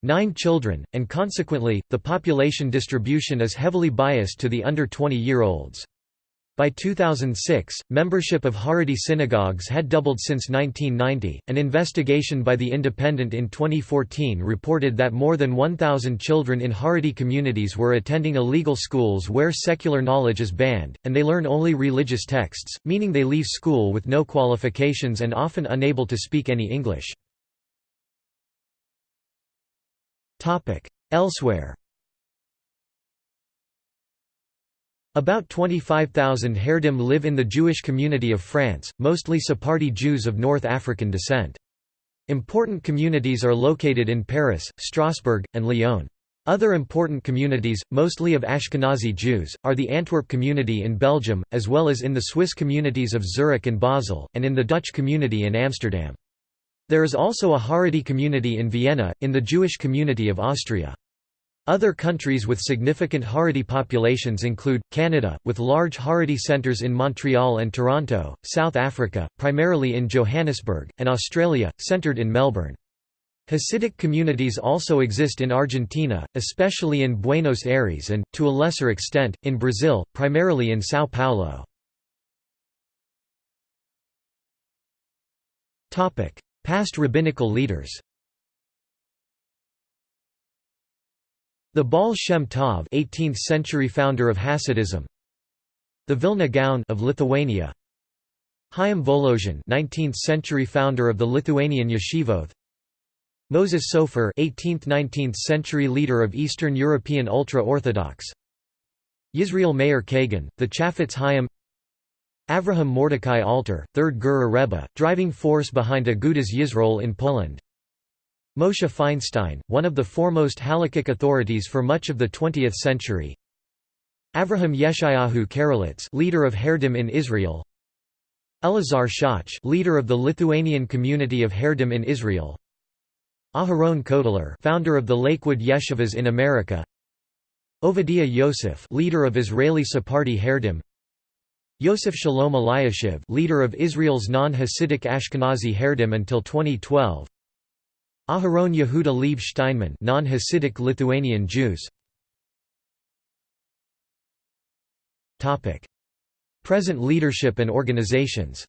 nine children, and consequently, the population distribution is heavily biased to the under 20-year-olds. By 2006, membership of Haredi synagogues had doubled since 1990. An investigation by The Independent in 2014 reported that more than 1,000 children in Haredi communities were attending illegal schools where secular knowledge is banned, and they learn only religious texts, meaning they leave school with no qualifications and often unable to speak any English. Elsewhere About 25,000 Haredim live in the Jewish community of France, mostly Sephardi Jews of North African descent. Important communities are located in Paris, Strasbourg, and Lyon. Other important communities, mostly of Ashkenazi Jews, are the Antwerp community in Belgium, as well as in the Swiss communities of Zurich and Basel, and in the Dutch community in Amsterdam. There is also a Haredi community in Vienna, in the Jewish community of Austria. Other countries with significant Haredi populations include, Canada, with large Haredi centres in Montreal and Toronto, South Africa, primarily in Johannesburg, and Australia, centred in Melbourne. Hasidic communities also exist in Argentina, especially in Buenos Aires and, to a lesser extent, in Brazil, primarily in São Paulo. Past rabbinical leaders. The Baal Shem Tov 18th century founder of Hasidism. The Vilna Gaon of Lithuania. Chaim Volozhin 19th century founder of the Lithuanian Yeshivoth. Moses Sofer 18th–19th century leader of Eastern European ultra-Orthodox. Yisrael Meir Kagan, the Chafetz Chaim Avraham Mordecai Alter, 3rd Gur Rebbe, driving force behind Agudas Yisrael in Poland. Moshe Feinstein, one of the foremost halakhic authorities for much of the 20th century. Avraham Yeshayahu Karelitz leader of Haredim in Israel. Elazar Shach leader of the Lithuanian community of Haredim in Israel. Aharon Kotler founder of the Lakewood Yeshivas in America. Ovadia Yosef leader of Israeli Sephardi Haredim Yosef Shalom Elyashiv leader of Israel's non-Hasidic Ashkenazi Haredim until 2012 Aharon Yehuda Leib Steinman non-Hasidic Lithuanian Jews. Topic. Present leadership and organizations.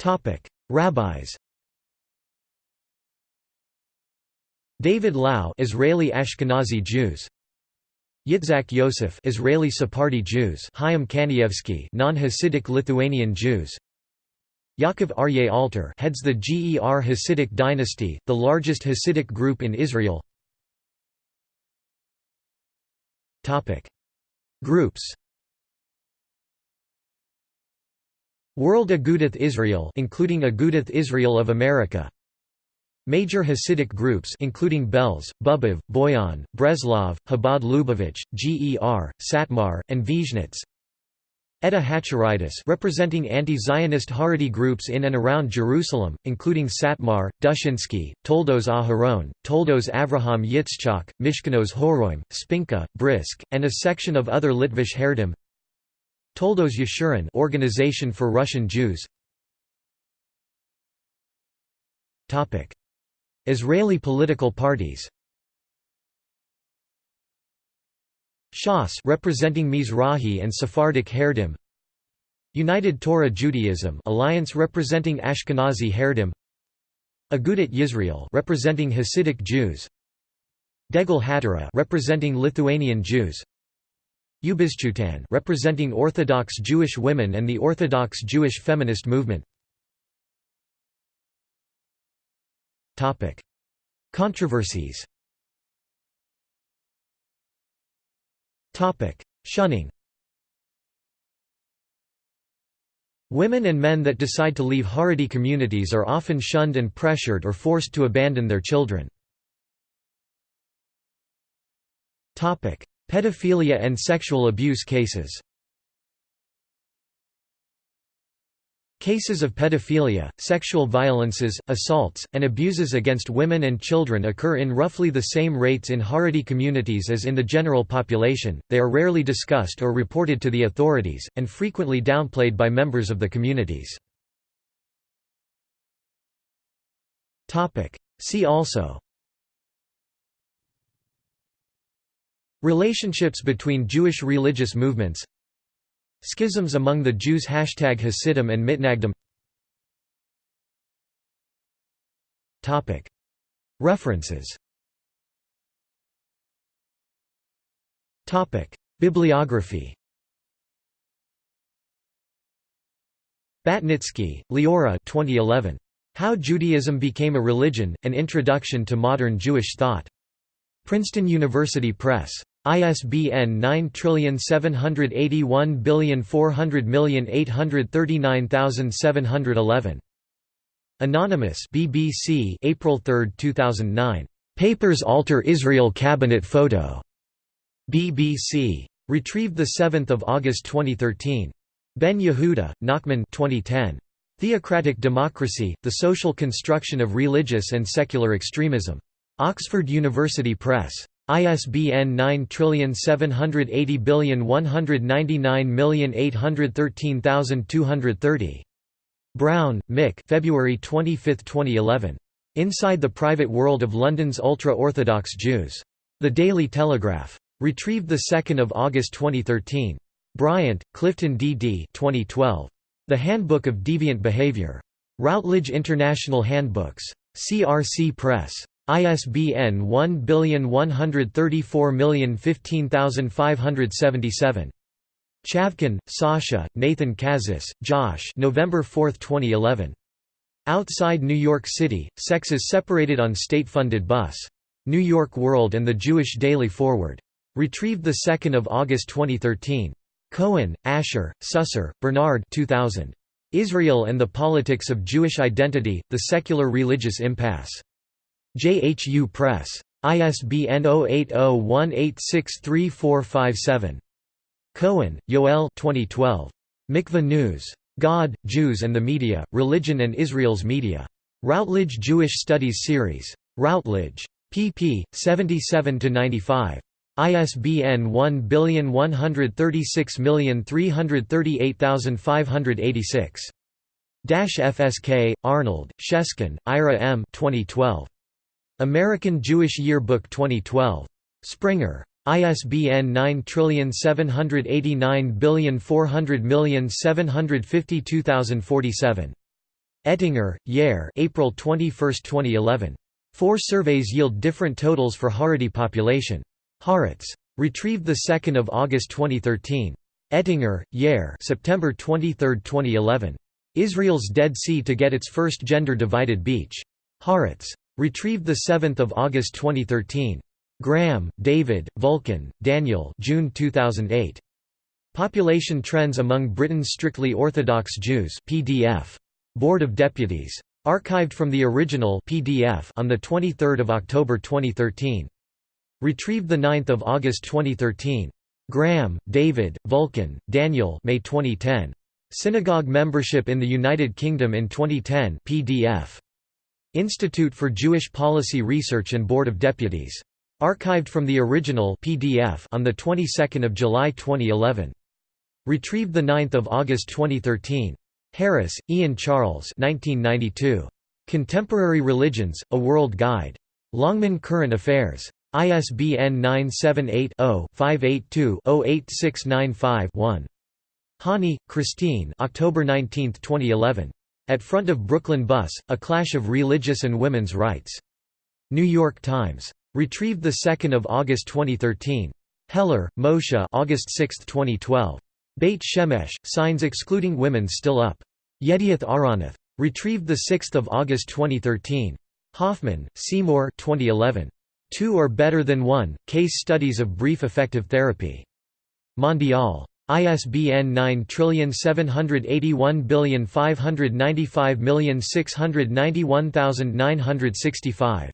Topic. Rabbis. David Lau Israeli Ashkenazi Jews Yitzhak Yosef Israeli Sephardi Jews Chaim Kanievsky non-Hasidic Lithuanian Jews. Yaakov Aryeh Alter heads the Ger Hasidic dynasty, the largest Hasidic group in Israel. Topic: Groups. World Agudath Israel including Agudath Israel of America Major Hasidic groups including Belz, Bobov, Boyan, Breslov, Chabad Lubavitch, Ger, Satmar, and Vizhnitz. Edah HaChareidis representing anti-Zionist Haredi groups in and around Jerusalem, including Satmar, Dushinsky, Toldos Aharon, Toldos Avraham Yitzchak, Mishkanos Horoim, Spinka, Brisk, and a section of other Litvish Haredim Toldos Yeshurun Organization for Russian Jews Israeli political parties. Shas representing Mizrahi and Sephardic Haredim. United Torah Judaism alliance representing Ashkenazi Haredim. Agudat Yisrael representing Hasidic Jews. Degel HaTorah representing Lithuanian Jews. Ubizchutan representing Orthodox Jewish women and the Orthodox Jewish feminist movement Topic: Controversies. Topic: Shunning. Women and men that decide to leave Haredi communities are often shunned and pressured or forced to abandon their children. Pedophilia and sexual abuse cases Cases of pedophilia, sexual violences, assaults, and abuses against women and children occur in roughly the same rates in Haredi communities as in the general population, they are rarely discussed or reported to the authorities, and frequently downplayed by members of the communities. See also Relationships between Jewish religious movements Schisms among the Jews Hashtag Hasidim and Mitnagdim References Bibliography Batnitzky, Leora 2011. How Judaism Became a Religion, An Introduction to Modern Jewish Thought. Princeton University Press. ISBN 9781400839711. Anonymous BBC April 3, 2009. Papers alter Israel cabinet photo. BBC. Retrieved 7 August 2013. Ben Yehuda, Nachman 2010. Theocratic Democracy, The Social Construction of Religious and Secular Extremism. Oxford University Press. ISBN 9780199813230. Brown, Mick February 25, 2011. Inside the Private World of London's Ultra-Orthodox Jews. The Daily Telegraph. Retrieved 2 August 2013. Bryant, Clifton D. D. 2012. The Handbook of Deviant Behavior. Routledge International Handbooks. CRC Press. ISBN 1134015577. Chavkin, Sasha, Nathan Kazis, Josh November 4, 2011. Outside New York City, Sexes Separated on State-Funded Bus. New York World and the Jewish Daily Forward. Retrieved 2 August 2013. Cohen, Asher, Susser, Bernard 2000. Israel and the Politics of Jewish Identity, The Secular Religious Impasse. JHU Press. ISBN 0801863457. Cohen, Yoel 2012. Mikveh News. God, Jews and the Media, Religion and Israel's Media. Routledge Jewish Studies Series. Routledge. pp. 77–95. ISBN 1136338586. FSK, Arnold, Sheskin, Ira M. 2012. American Jewish Yearbook 2012. Springer. ISBN 9789400752047. Ettinger, Yair April 21, 2011. Four surveys yield different totals for Haredi population. Haaretz. Retrieved 2 August 2013. Ettinger, Yair September 23, 2011. Israel's Dead Sea to get its first gender-divided beach. Haaretz. Retrieved 7 August 2013. Graham, David, Vulkan, Daniel June 2008. Population Trends Among Britain's Strictly Orthodox Jews PDF. Board of Deputies. Archived from the original PDF on 23 October 2013. Retrieved 9 August 2013. Graham, David, Vulkan, Daniel May 2010. Synagogue Membership in the United Kingdom in 2010 PDF. Institute for Jewish Policy Research and Board of Deputies. Archived from the original PDF on the 22nd of July 2011. Retrieved the 9th of August 2013. Harris, Ian Charles 1992. Contemporary Religions: A World Guide. Longman Current Affairs. ISBN 978 0 582 08695 one Haughney, Christine October 19, 2011. At Front of Brooklyn Bus, A Clash of Religious and Women's Rights. New York Times. Retrieved 2 August 2013. Heller, Moshe August 6, 2012. Beit Shemesh, Signs Excluding Women Still Up. Yedioth Ahronoth. Retrieved 6 August 2013. Hoffman, Seymour 2011. Two or Better Than One, Case Studies of Brief Effective Therapy. Mondial. ISBN 9781595691965.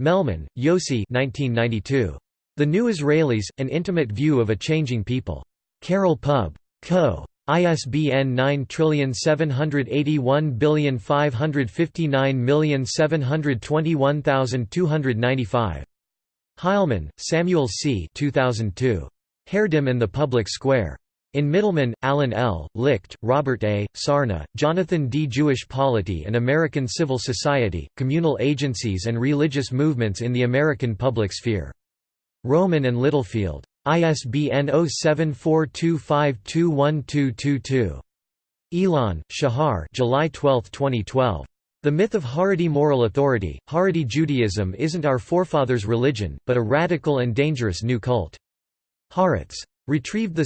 Melman, Yossi 1992. The New Israelis, An Intimate View of a Changing People. Carroll Pub. Co. ISBN 9781559721295. Heilman, Samuel C. 2002. Haredim and the Public Square. In Mittleman, Alan L., Licht, Robert A., Sarna, Jonathan D. Jewish Polity and American Civil Society, Communal Agencies and Religious Movements in the American Public Sphere. Rowman and Littlefield. ISBN 0742521222. Ilan, Shahar July 12, 2012. The Myth of Haredi Moral Authority, Haredi Judaism isn't our forefathers' religion, but a radical and dangerous new cult. Haaretz. Retrieved 2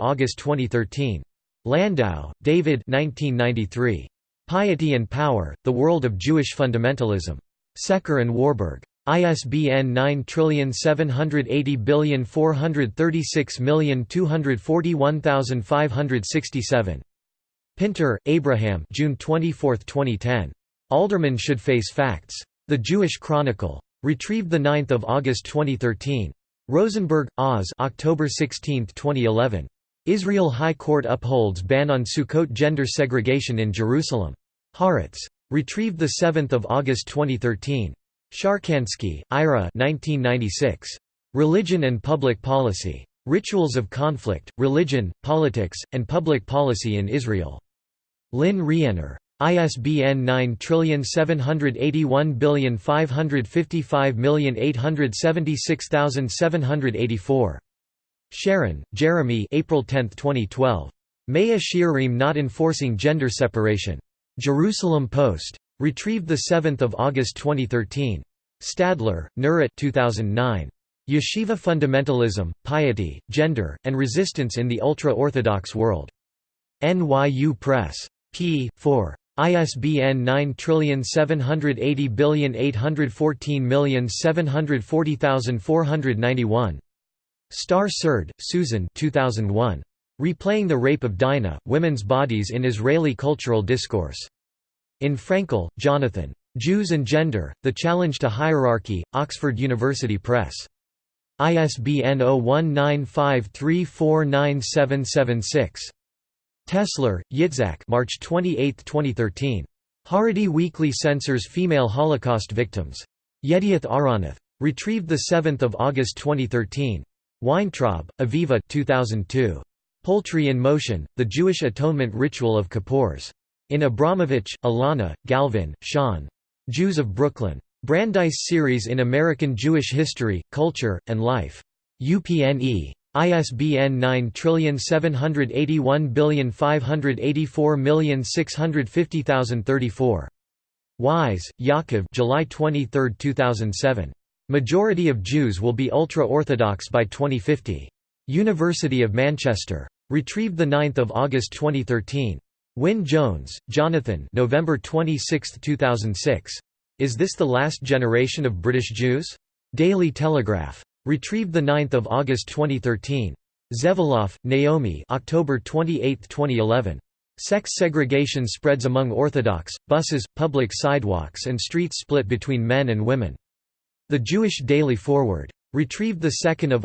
August 2013. Landau, David 1993. Piety and Power, The World of Jewish Fundamentalism. Secker and Warburg. ISBN 9780436241567. Pinter, Abraham June 24, 2010. Alderman should face facts. The Jewish Chronicle. Retrieved 9 August 2013. Rosenberg, Oz October 16, 2011. Israel High Court upholds ban on Sukkot gender segregation in Jerusalem. Haaretz. Retrieved 7 August 2013. Sharkansky, Ira 1996. Religion and Public Policy. Rituals of Conflict, Religion, Politics, and Public Policy in Israel. Lynne Rienner. ISBN 9781555876784. Sharon, Jeremy April 10, 2012. Mea Shearim not enforcing gender separation. Jerusalem Post. Retrieved 7 August 2013. Stadler, Nurit 2009. Yeshiva Fundamentalism, Piety, Gender, and Resistance in the Ultra-Orthodox World. NYU Press. p. 4. ISBN 9780814740491. Starr Sered, Susan 2001. Replaying the Rape of Dinah, Women's Bodies in Israeli Cultural Discourse. In Frankel, Jonathan. Jews and Gender, The Challenge to Hierarchy, Oxford University Press. ISBN 0195349776. Tesler, Yitzhak March 28, 2013. Haredi Weekly censors female Holocaust victims. Yedioth Ahronoth. Retrieved 7 August 2013. Weintraub, Aviva 2002. Poultry in Motion, The Jewish Atonement Ritual of Kippurs. In Abramovich, Alana, Galvin, Sean. Jews of Brooklyn. Brandeis Series in American Jewish History, Culture, and Life. UPNE. ISBN 9781584650034. Wise, Yaakov July 23, 2007. Majority of Jews will be ultra-Orthodox by 2050. University of Manchester. Retrieved 9 August 2013. Wynne Jones, Jonathan November 26, 2006. Is this the last generation of British Jews? Daily Telegraph. Retrieved 9 August 2013. Zeveloff, Naomi October 28, 2011. Sex segregation spreads among Orthodox, buses, public sidewalks and streets split between men and women. The Jewish Daily Forward. Retrieved 2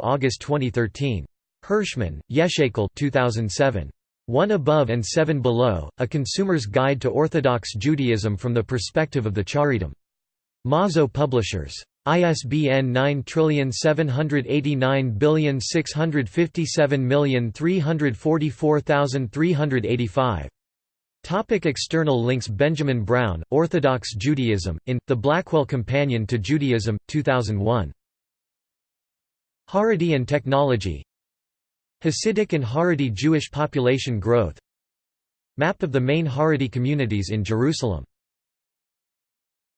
August 2013. Hirschman, Yechezkel 2007. One Above and Seven Below, A Consumer's Guide to Orthodox Judaism from the Perspective of the Charedim. Mazo Publishers. ISBN 9789657344385. Topic external links Benjamin Brown, Orthodox Judaism, in, The Blackwell Companion to Judaism, 2001. Haredi and Technology Hasidic and Haredi Jewish population growth Map of the main Haredi communities in Jerusalem